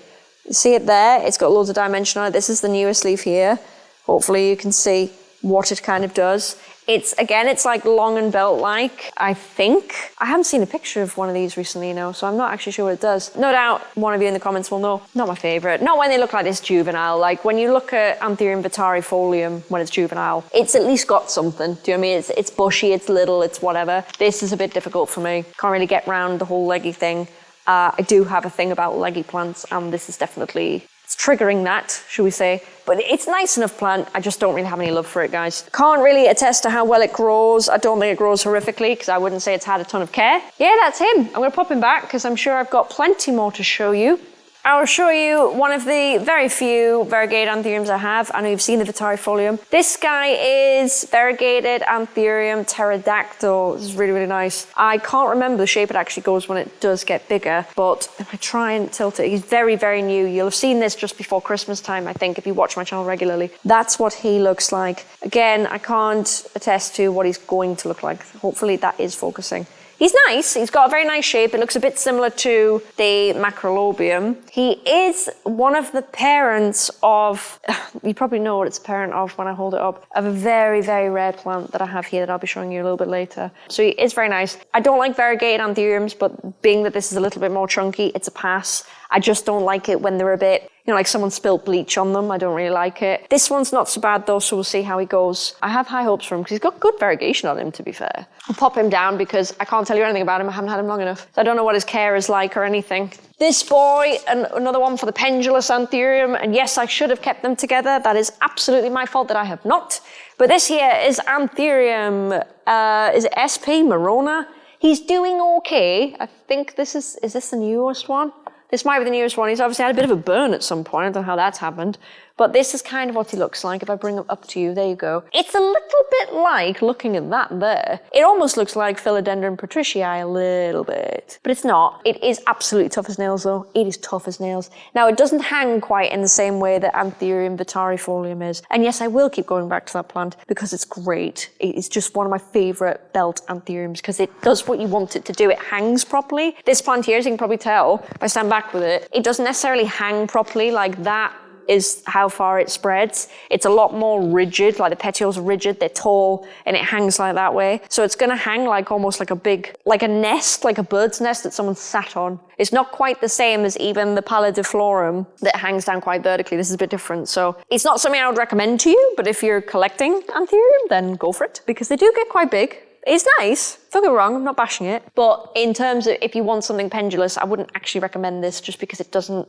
You see it there? It's got loads of dimension on it. This is the newest leaf here. Hopefully you can see what it kind of does. It's, again, it's like long and belt-like, I think. I haven't seen a picture of one of these recently, you know, so I'm not actually sure what it does. No doubt one of you in the comments will know. Not my favorite. Not when they look like this juvenile. Like when you look at Anthurium vittarifolium when it's juvenile, it's at least got something. Do you know what I mean? It's, it's bushy, it's little, it's whatever. This is a bit difficult for me. Can't really get round the whole leggy thing. Uh, I do have a thing about leggy plants and this is definitely it's triggering that, should we say. But it's nice enough plant, I just don't really have any love for it, guys. Can't really attest to how well it grows. I don't think it grows horrifically, because I wouldn't say it's had a ton of care. Yeah, that's him. I'm gonna pop him back, because I'm sure I've got plenty more to show you. I'll show you one of the very few variegated anthuriums I have. I know you've seen the Vittarifolium. This guy is variegated anthurium pterodactyl. This is really, really nice. I can't remember the shape it actually goes when it does get bigger, but if I try and tilt it, he's very, very new. You'll have seen this just before Christmas time, I think, if you watch my channel regularly. That's what he looks like. Again, I can't attest to what he's going to look like. Hopefully that is focusing. He's nice. He's got a very nice shape. It looks a bit similar to the Macrolobium. He is one of the parents of, you probably know what it's a parent of when I hold it up, of a very, very rare plant that I have here that I'll be showing you a little bit later. So he is very nice. I don't like variegated anthuriums, but being that this is a little bit more chunky, it's a pass. I just don't like it when they're a bit you know, like someone spilled bleach on them. I don't really like it. This one's not so bad though, so we'll see how he goes. I have high hopes for him because he's got good variegation on him, to be fair. I'll pop him down because I can't tell you anything about him. I haven't had him long enough. So I don't know what his care is like or anything. This boy, and another one for the pendulous anthurium. And yes, I should have kept them together. That is absolutely my fault that I have not. But this here is anthurium, uh, is it SP Morona? He's doing okay. I think this is, is this the newest one? This might be the newest one. He's obviously had a bit of a burn at some point. I don't know how that's happened. But this is kind of what he looks like. If I bring him up to you, there you go. It's a little bit like, looking at that there, it almost looks like Philodendron patriciae a little bit. But it's not. It is absolutely tough as nails though. It is tough as nails. Now it doesn't hang quite in the same way that Anthurium vittarifolium is. And yes, I will keep going back to that plant because it's great. It's just one of my favorite belt anthuriums because it does what you want it to do. It hangs properly. This plant here, as you can probably tell, if I stand back with it, it doesn't necessarily hang properly like that is how far it spreads. It's a lot more rigid, like the petioles are rigid, they're tall, and it hangs like that way. So it's gonna hang like almost like a big, like a nest, like a bird's nest that someone sat on. It's not quite the same as even the pallidiflorum that hangs down quite vertically. This is a bit different. So it's not something I would recommend to you, but if you're collecting anthurium, then go for it because they do get quite big. It's nice, don't get me wrong, I'm not bashing it. But in terms of if you want something pendulous, I wouldn't actually recommend this just because it doesn't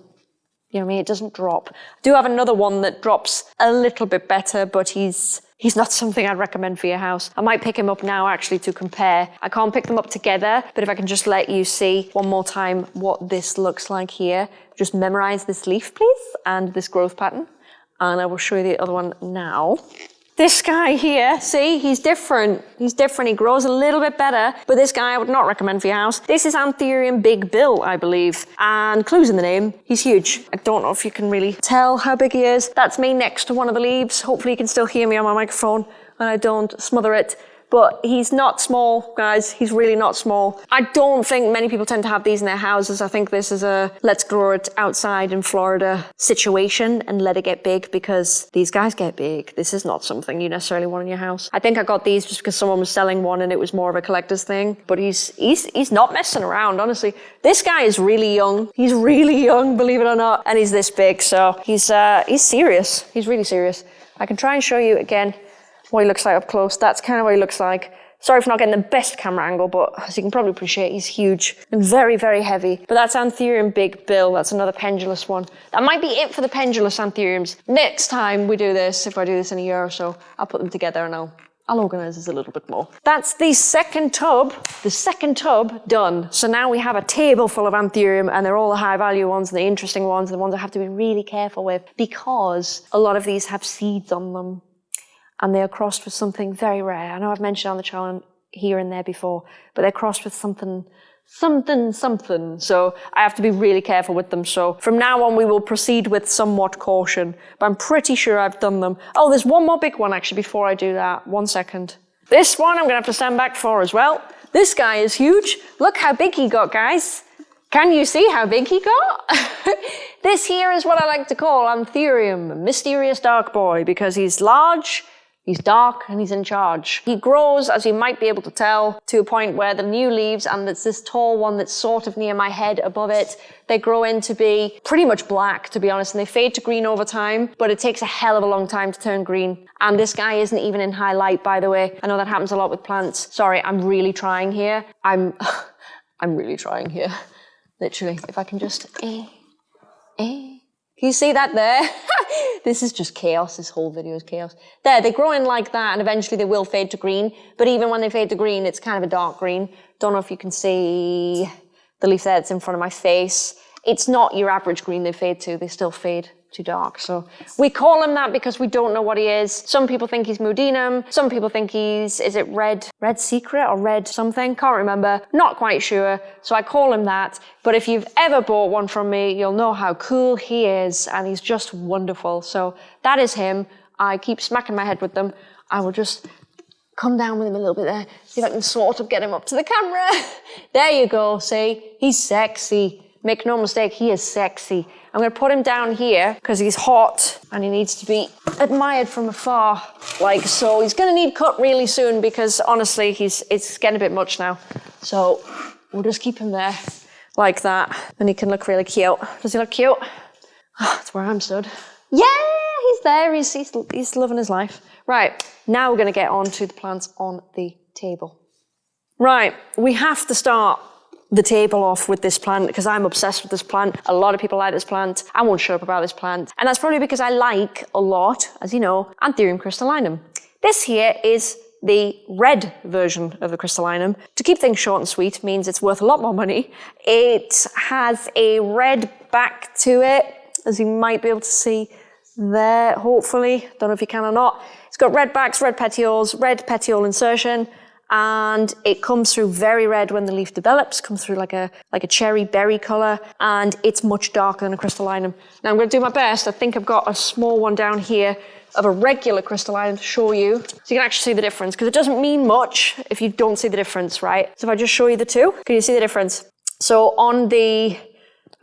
you know I mean? It doesn't drop. I do have another one that drops a little bit better, but he's He's not something I'd recommend for your house. I might pick him up now actually to compare. I can't pick them up together, but if I can just let you see one more time what this looks like here. Just memorize this leaf, please, and this growth pattern. And I will show you the other one now. This guy here, see, he's different. He's different. He grows a little bit better, but this guy I would not recommend for your house. This is Anthurium Big Bill, I believe. And clues in the name, he's huge. I don't know if you can really tell how big he is. That's me next to one of the leaves. Hopefully you can still hear me on my microphone and I don't smother it but he's not small, guys. He's really not small. I don't think many people tend to have these in their houses. I think this is a let's grow it outside in Florida situation and let it get big because these guys get big. This is not something you necessarily want in your house. I think I got these just because someone was selling one and it was more of a collector's thing, but he's, he's, he's not messing around, honestly. This guy is really young. He's really young, believe it or not, and he's this big, so he's, uh, he's serious. He's really serious. I can try and show you again what he looks like up close. That's kind of what he looks like. Sorry for not getting the best camera angle, but as you can probably appreciate, he's huge and very, very heavy. But that's Anthurium Big Bill. That's another pendulous one. That might be it for the pendulous Anthuriums. Next time we do this, if I do this in a year or so, I'll put them together and I'll I'll organize this a little bit more. That's the second tub, the second tub done. So now we have a table full of anthurium and they're all the high value ones and the interesting ones, the ones I have to be really careful with because a lot of these have seeds on them and they are crossed with something very rare. I know I've mentioned on the channel here and there before, but they're crossed with something, something, something. So I have to be really careful with them. So from now on, we will proceed with somewhat caution, but I'm pretty sure I've done them. Oh, there's one more big one actually before I do that. One second. This one I'm gonna have to stand back for as well. This guy is huge. Look how big he got, guys. Can you see how big he got? this here is what I like to call Anthurium, mysterious dark boy, because he's large, He's dark and he's in charge. He grows, as you might be able to tell, to a point where the new leaves and there's this tall one that's sort of near my head above it, they grow into be pretty much black, to be honest, and they fade to green over time, but it takes a hell of a long time to turn green. And this guy isn't even in high light, by the way. I know that happens a lot with plants. Sorry, I'm really trying here. I'm, I'm really trying here. Literally, if I can just, eh, eh. Can you see that there? this is just chaos. This whole video is chaos. There, they grow in like that and eventually they will fade to green. But even when they fade to green, it's kind of a dark green. Don't know if you can see the leaf there that's in front of my face. it's not your average green they fade to, they still fade too dark. So we call him that because we don't know what he is. Some people think he's moodeanum. Some people think he's, is it Red, Red Secret or Red something? Can't remember. Not quite sure. So I call him that. But if you've ever bought one from me, you'll know how cool he is and he's just wonderful. So that is him. I keep smacking my head with them. I will just come down with him a little bit there. See if I can sort of get him up to the camera. there you go. See, he's sexy. Make no mistake, he is sexy. I'm gonna put him down here because he's hot and he needs to be admired from afar. Like so, he's gonna need cut really soon because honestly, he's it's getting a bit much now. So we'll just keep him there like that and he can look really cute. Does he look cute? Oh, that's where I'm stood. Yeah, he's there, he's, he's, he's loving his life. Right, now we're gonna get on to the plants on the table. Right, we have to start the table off with this plant because I'm obsessed with this plant. A lot of people like this plant. I won't shut up about this plant. And that's probably because I like a lot, as you know, Anthurium crystallinum. This here is the red version of the crystallinum. To keep things short and sweet means it's worth a lot more money. It has a red back to it, as you might be able to see there, hopefully. Don't know if you can or not. It's got red backs, red petioles, red petiole insertion, and it comes through very red when the leaf develops, comes through like a like a cherry berry color, and it's much darker than a crystallinum. Now I'm going to do my best. I think I've got a small one down here of a regular crystallinum to show you, so you can actually see the difference, because it doesn't mean much if you don't see the difference, right? So if I just show you the two, can you see the difference? So on the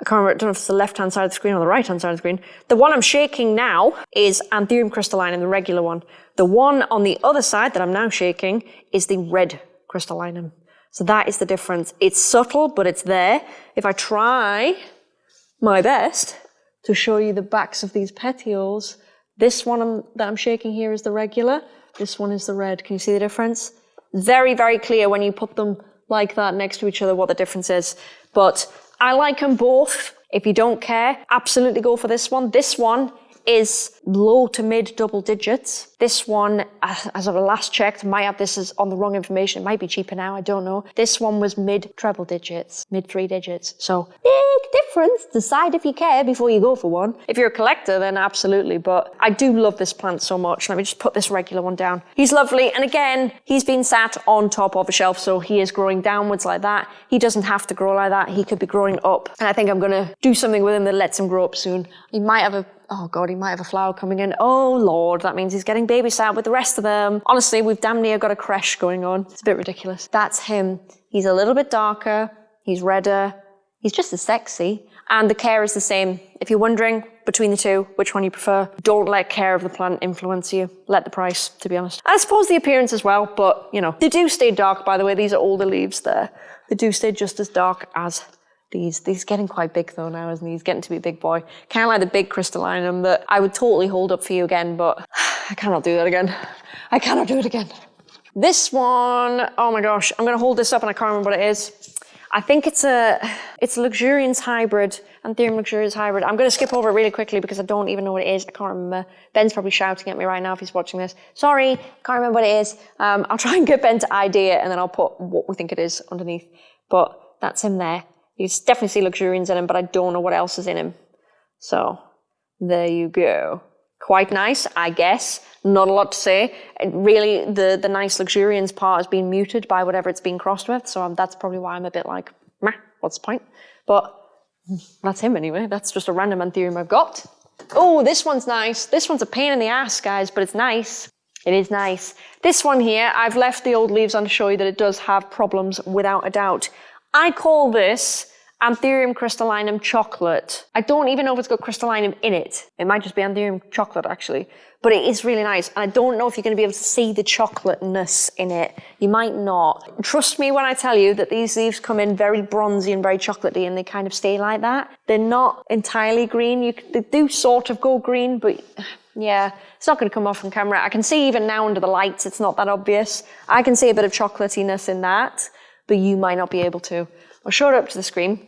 I can't remember, I don't know if it's the left-hand side of the screen or the right-hand side of the screen. The one I'm shaking now is Anthurium crystallinum, the regular one. The one on the other side that I'm now shaking is the red crystallinum. So that is the difference. It's subtle, but it's there. If I try my best to show you the backs of these petioles, this one that I'm shaking here is the regular. This one is the red. Can you see the difference? Very, very clear when you put them like that next to each other what the difference is. But I like them both. If you don't care, absolutely go for this one. This one is low to mid double digits. This one, as of last checked, might have this is on the wrong information. It might be cheaper now, I don't know. This one was mid treble digits, mid three digits. So big difference. Decide if you care before you go for one. If you're a collector, then absolutely. But I do love this plant so much. Let me just put this regular one down. He's lovely. And again, he's been sat on top of a shelf, so he is growing downwards like that. He doesn't have to grow like that. He could be growing up. And I think I'm going to do something with him that lets him grow up soon. He might have a oh God, he might have a flower coming in. Oh Lord, that means he's getting babysat with the rest of them. Honestly, we've damn near got a creche going on. It's a bit ridiculous. That's him. He's a little bit darker. He's redder. He's just as sexy. And the care is the same. If you're wondering between the two, which one you prefer, don't let care of the plant influence you. Let the price, to be honest. I suppose the appearance as well, but you know, they do stay dark, by the way. These are all the leaves there. They do stay just as dark as these. He's getting quite big though now, isn't he? He's getting to be a big boy. Kind of like the big crystallinum that I would totally hold up for you again, but I cannot do that again. I cannot do it again. This one, oh my gosh, I'm gonna hold this up and I can't remember what it is. I think it's a, it's a luxurians hybrid, Anthurium luxurians hybrid. I'm gonna skip over it really quickly because I don't even know what it is. I can't remember. Ben's probably shouting at me right now if he's watching this. Sorry, can't remember what it is. Um, I'll try and get Ben to ID it and then I'll put what we think it is underneath. But that's him there. You definitely see luxurians in him, but I don't know what else is in him. So there you go. Quite nice, I guess. Not a lot to say. Really, the, the nice luxurians part has been muted by whatever it's been crossed with. So um, that's probably why I'm a bit like, meh, what's the point? But that's him anyway. That's just a random anthurium I've got. Oh, this one's nice. This one's a pain in the ass, guys, but it's nice. It is nice. This one here, I've left the old leaves on to show you that it does have problems without a doubt. I call this Anthurium crystallinum chocolate. I don't even know if it's got crystallinum in it. It might just be Anthurium chocolate actually, but it is really nice. And I don't know if you're going to be able to see the chocolateness in it. You might not. Trust me when I tell you that these leaves come in very bronzy and very chocolatey and they kind of stay like that. They're not entirely green. You, they do sort of go green, but yeah, it's not going to come off on camera. I can see even now under the lights, it's not that obvious. I can see a bit of chocolatiness in that but you might not be able to. I'll show it up to the screen.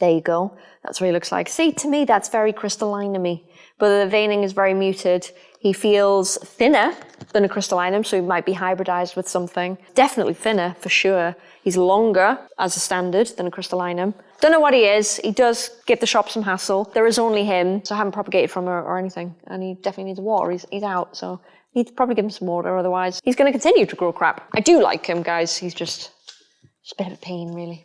There you go. That's what he looks like. See, to me, that's very crystalline to me. But the veining is very muted. He feels thinner than a crystallinum, so he might be hybridized with something. Definitely thinner, for sure. He's longer as a standard than a crystallinum. Don't know what he is. He does give the shop some hassle. There is only him, so I haven't propagated from her or anything. And he definitely needs water. He's, he's out, so need to probably give him some water, otherwise he's going to continue to grow crap. I do like him, guys. He's just, just a bit of a pain, really.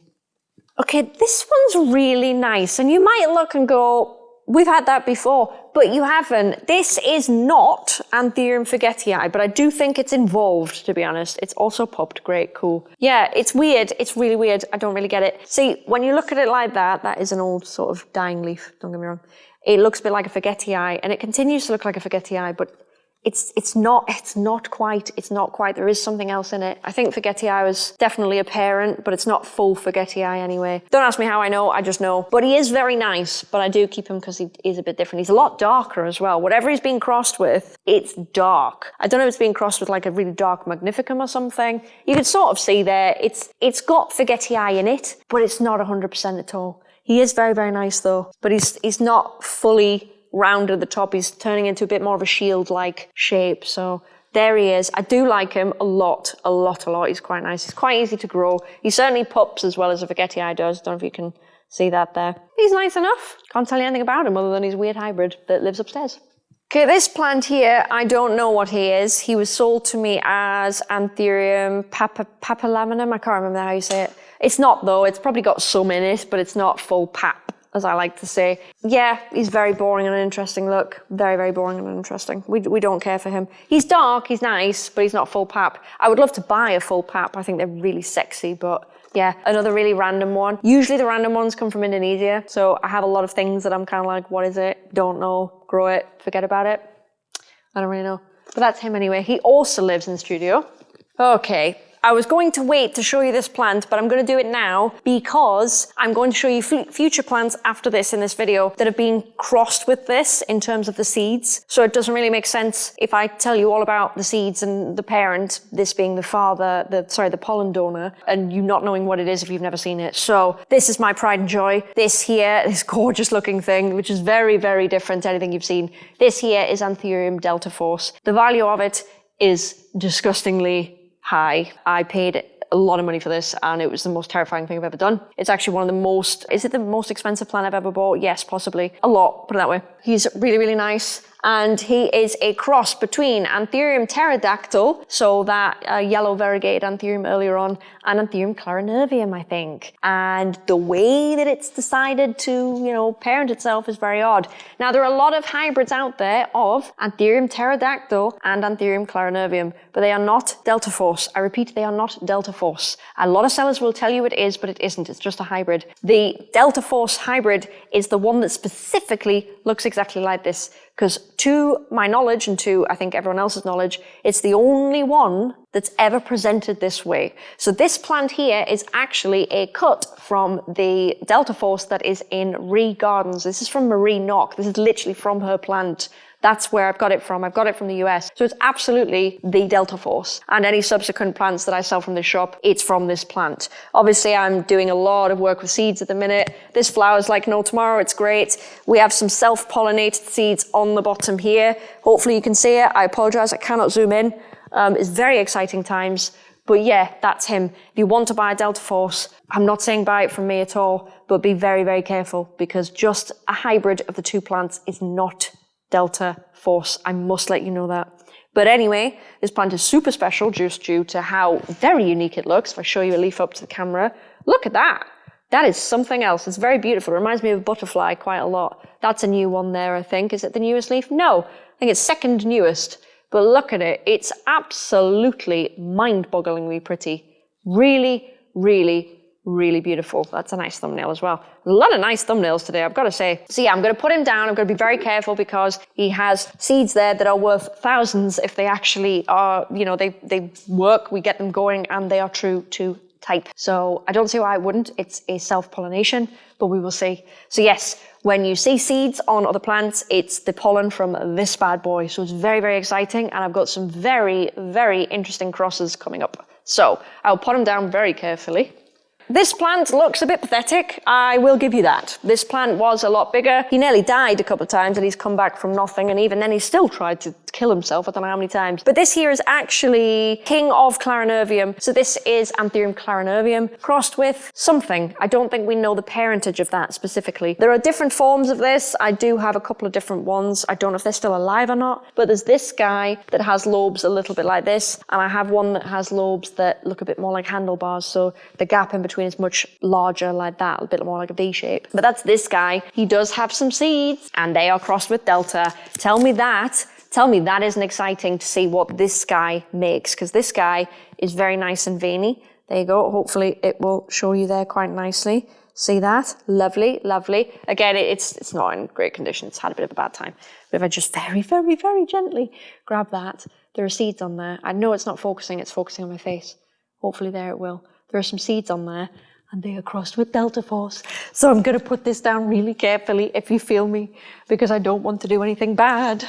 Okay, this one's really nice, and you might look and go, we've had that before, but you haven't. This is not Anthurium forgetii, but I do think it's involved, to be honest. It's also popped. Great, cool. Yeah, it's weird. It's really weird. I don't really get it. See, when you look at it like that, that is an old sort of dying leaf, don't get me wrong. It looks a bit like a forgetii, and it continues to look like a forgetii, but it's it's not it's not quite it's not quite there is something else in it. I think forgetii was definitely a parent but it's not full forgetii anyway. Don't ask me how i know i just know. But he is very nice but i do keep him because he is a bit different. He's a lot darker as well. Whatever he's being crossed with it's dark. I don't know if it's being crossed with like a really dark magnificum or something. You can sort of see there it's it's got forgetii in it but it's not 100% at all. He is very very nice though but he's he's not fully round at the top. He's turning into a bit more of a shield-like shape. So there he is. I do like him a lot, a lot, a lot. He's quite nice. He's quite easy to grow. He certainly pups as well as a Forgetii does. Don't know if you can see that there. He's nice enough. Can't tell you anything about him other than he's weird hybrid that lives upstairs. Okay, this plant here, I don't know what he is. He was sold to me as Anthurium papa, papillimanum. I can't remember how you say it. It's not though. It's probably got some in it, but it's not full pap as I like to say. Yeah, he's very boring and uninteresting look. Very, very boring and uninteresting. We, we don't care for him. He's dark, he's nice, but he's not full pap. I would love to buy a full pap. I think they're really sexy, but yeah, another really random one. Usually the random ones come from Indonesia, so I have a lot of things that I'm kind of like, what is it? Don't know, grow it, forget about it. I don't really know. But that's him anyway. He also lives in the studio. Okay, I was going to wait to show you this plant, but I'm going to do it now because I'm going to show you future plants after this in this video that have been crossed with this in terms of the seeds. So it doesn't really make sense if I tell you all about the seeds and the parent, this being the father, the sorry, the pollen donor, and you not knowing what it is if you've never seen it. So this is my pride and joy. This here, this gorgeous looking thing, which is very, very different to anything you've seen. This here is Anthurium delta force. The value of it is disgustingly high. I paid a lot of money for this and it was the most terrifying thing I've ever done. It's actually one of the most, is it the most expensive plan I've ever bought? Yes, possibly. A lot, put it that way. He's really, really nice and he is a cross between Anthurium pterodactyl, so that uh, yellow variegated Anthurium earlier on, and Anthurium clarinervium, I think. And the way that it's decided to, you know, parent itself is very odd. Now, there are a lot of hybrids out there of Anthurium pterodactyl and Anthurium clarinervium, but they are not delta force. I repeat, they are not delta force. A lot of sellers will tell you it is, but it isn't. It's just a hybrid. The delta force hybrid is the one that specifically looks exactly like this. Because to my knowledge and to, I think, everyone else's knowledge, it's the only one that's ever presented this way. So this plant here is actually a cut from the Delta Force that is in Ree Gardens. This is from Marie Nock. This is literally from her plant. That's where I've got it from. I've got it from the US. So it's absolutely the Delta Force. And any subsequent plants that I sell from this shop, it's from this plant. Obviously, I'm doing a lot of work with seeds at the minute. This flower's like no tomorrow. It's great. We have some self-pollinated seeds on the bottom here. Hopefully you can see it. I apologize. I cannot zoom in. Um, it's very exciting times. But yeah, that's him. If you want to buy a Delta Force, I'm not saying buy it from me at all, but be very, very careful because just a hybrid of the two plants is not delta force. I must let you know that. But anyway, this plant is super special just due to how very unique it looks. If I show you a leaf up to the camera, look at that. That is something else. It's very beautiful. It reminds me of a butterfly quite a lot. That's a new one there, I think. Is it the newest leaf? No, I think it's second newest. But look at it. It's absolutely mind-bogglingly pretty. Really, really, really beautiful. That's a nice thumbnail as well. A lot of nice thumbnails today, I've got to say. So yeah, I'm going to put him down. I'm going to be very careful because he has seeds there that are worth thousands if they actually are, you know, they, they work, we get them going and they are true to type. So I don't see why I wouldn't. It's a self-pollination, but we will see. So yes, when you see seeds on other plants, it's the pollen from this bad boy. So it's very, very exciting. And I've got some very, very interesting crosses coming up. So I'll put them down very carefully. This plant looks a bit pathetic, I will give you that. This plant was a lot bigger. He nearly died a couple of times and he's come back from nothing and even then he still tried to kill himself, I don't know how many times. But this here is actually King of Clarinervium. So this is Anthurium clarinervium crossed with something. I don't think we know the parentage of that specifically. There are different forms of this. I do have a couple of different ones. I don't know if they're still alive or not, but there's this guy that has lobes a little bit like this and I have one that has lobes that look a bit more like handlebars. So the gap in between between is much larger like that, a bit more like a V shape. But that's this guy. He does have some seeds and they are crossed with Delta. Tell me that. Tell me that isn't exciting to see what this guy makes because this guy is very nice and veiny. There you go. Hopefully it will show you there quite nicely. See that? Lovely, lovely. Again, it's, it's not in great condition. It's had a bit of a bad time. But if I just very, very, very gently grab that, there are seeds on there. I know it's not focusing, it's focusing on my face. Hopefully there it will. There are some seeds on there and they are crossed with Delta Force. So I'm going to put this down really carefully if you feel me because I don't want to do anything bad.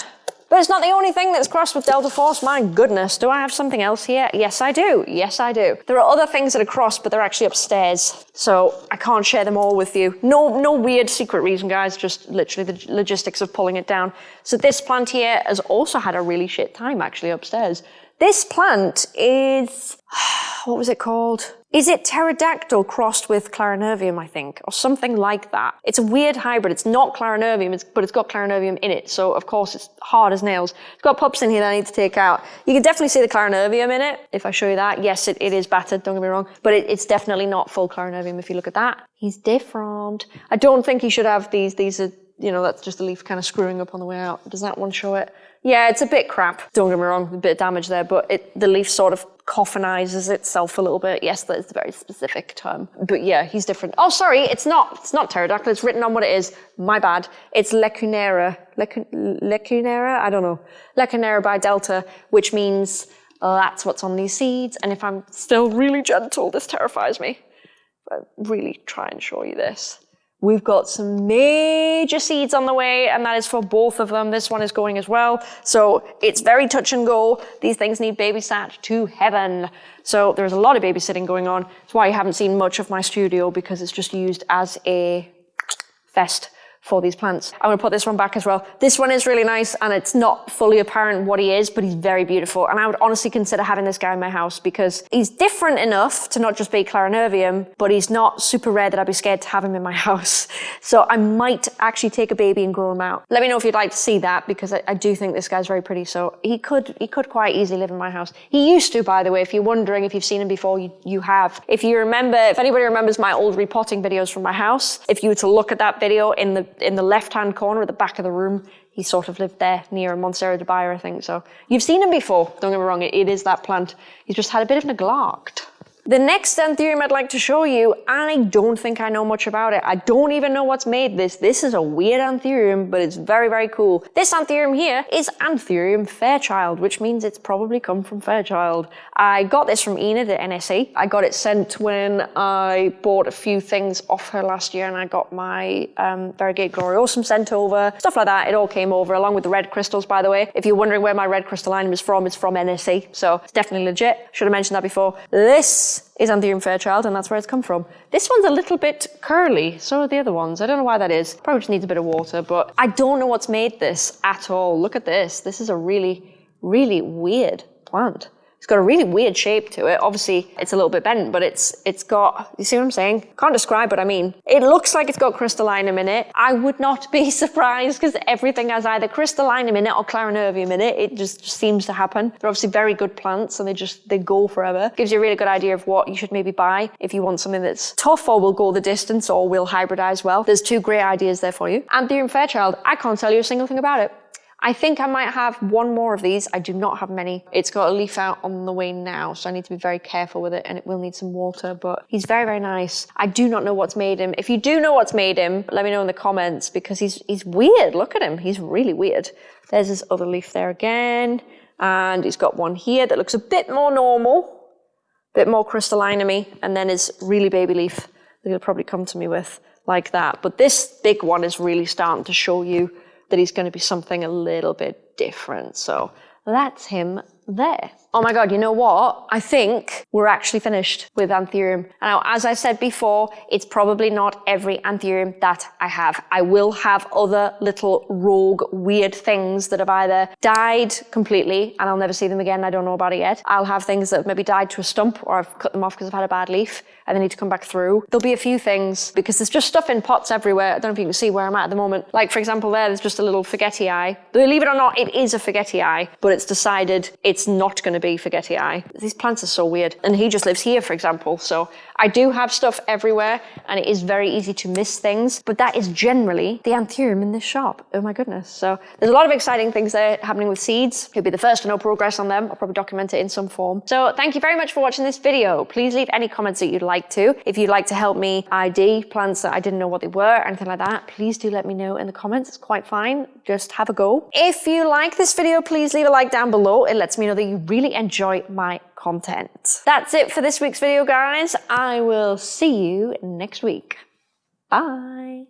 But it's not the only thing that's crossed with Delta Force. My goodness, do I have something else here? Yes, I do. Yes, I do. There are other things that are crossed, but they're actually upstairs. So I can't share them all with you. No, no weird secret reason, guys. Just literally the logistics of pulling it down. So this plant here has also had a really shit time actually upstairs. This plant is, what was it called? Is it pterodactyl crossed with clarinervium, I think, or something like that? It's a weird hybrid. It's not clarinervium, it's, but it's got clarinervium in it. So, of course, it's hard as nails. It's got pups in here that I need to take out. You can definitely see the clarinervium in it, if I show you that. Yes, it, it is battered, don't get me wrong, but it, it's definitely not full clarinervium if you look at that. He's different. I don't think he should have these. These are, you know, that's just the leaf kind of screwing up on the way out. Does that one show it? Yeah, it's a bit crap. Don't get me wrong, a bit of damage there, but it, the leaf sort of coffinizes itself a little bit. Yes, that is a very specific term. But yeah, he's different. Oh, sorry, it's not. It's not pterodactyl. It's written on what it is. My bad. It's Lecunera. Lecunera? I don't know. Lecunera by Delta, which means uh, that's what's on these seeds. And if I'm still really gentle, this terrifies me. But really try and show you this. We've got some major seeds on the way, and that is for both of them. This one is going as well. So it's very touch and go. These things need babysat to heaven. So there's a lot of babysitting going on. That's why you haven't seen much of my studio because it's just used as a fest for these plants. I'm gonna put this one back as well. This one is really nice and it's not fully apparent what he is, but he's very beautiful. And I would honestly consider having this guy in my house because he's different enough to not just be Clarinervium, but he's not super rare that I'd be scared to have him in my house. So I might actually take a baby and grow him out. Let me know if you'd like to see that because I, I do think this guy's very pretty. So he could, he could quite easily live in my house. He used to, by the way, if you're wondering if you've seen him before, you, you have. If you remember, if anybody remembers my old repotting videos from my house, if you were to look at that video in the in the left-hand corner at the back of the room. He sort of lived there near Montserrat de Bayer, I think. So you've seen him before. Don't get me wrong, it, it is that plant. He's just had a bit of neglect. The next anthurium I'd like to show you, I don't think I know much about it. I don't even know what's made this. This is a weird anthurium, but it's very, very cool. This anthurium here is Anthurium Fairchild, which means it's probably come from Fairchild. I got this from Enid at NSE. I got it sent when I bought a few things off her last year and I got my um, Variegate Gloriosum sent over, stuff like that. It all came over along with the red crystals, by the way. If you're wondering where my red crystallinum is from, it's from NSE, so it's definitely legit. Should have mentioned that before. This is Anthurium Fairchild, and that's where it's come from. This one's a little bit curly, so are the other ones. I don't know why that is. Probably just needs a bit of water, but I don't know what's made this at all. Look at this. This is a really, really weird plant. It's got a really weird shape to it. Obviously, it's a little bit bent, but it's it's got, you see what I'm saying? Can't describe what I mean. It looks like it's got crystallinum in it. I would not be surprised because everything has either crystallinum in it or clarinervium in it. It just, just seems to happen. They're obviously very good plants and they just, they go forever. Gives you a really good idea of what you should maybe buy if you want something that's tough or will go the distance or will hybridize well. There's two great ideas there for you. Anthurium Fairchild, I can't tell you a single thing about it. I think I might have one more of these. I do not have many. It's got a leaf out on the way now, so I need to be very careful with it and it will need some water, but he's very, very nice. I do not know what's made him. If you do know what's made him, let me know in the comments because he's, he's weird. Look at him. He's really weird. There's his other leaf there again. And he's got one here that looks a bit more normal, a bit more crystalline me. and then his really baby leaf that he'll probably come to me with like that. But this big one is really starting to show you that he's going to be something a little bit different. So that's him there. Oh my God, you know what? I think we're actually finished with Anthurium. And now, as I said before, it's probably not every Anthurium that I have. I will have other little rogue weird things that have either died completely and I'll never see them again. I don't know about it yet. I'll have things that have maybe died to a stump or I've cut them off because I've had a bad leaf and they need to come back through. There'll be a few things because there's just stuff in pots everywhere. I don't know if you can see where I'm at at the moment. Like for example there, there's just a little forgetii. Believe it or not, it is a forgetii, but it's decided it's not going to be forgetii. These plants are so weird. And he just lives here, for example. So I do have stuff everywhere and it is very easy to miss things, but that is generally the anthurium in this shop. Oh my goodness. So there's a lot of exciting things there happening with seeds. You'll be the first to know progress on them. I'll probably document it in some form. So thank you very much for watching this video. Please leave any comments that you'd like to. If you'd like to help me ID plants that I didn't know what they were, anything like that, please do let me know in the comments. It's quite fine. Just have a go. If you like this video, please leave a like down below. It lets me know that you enjoy my content. That's it for this week's video, guys. I will see you next week. Bye.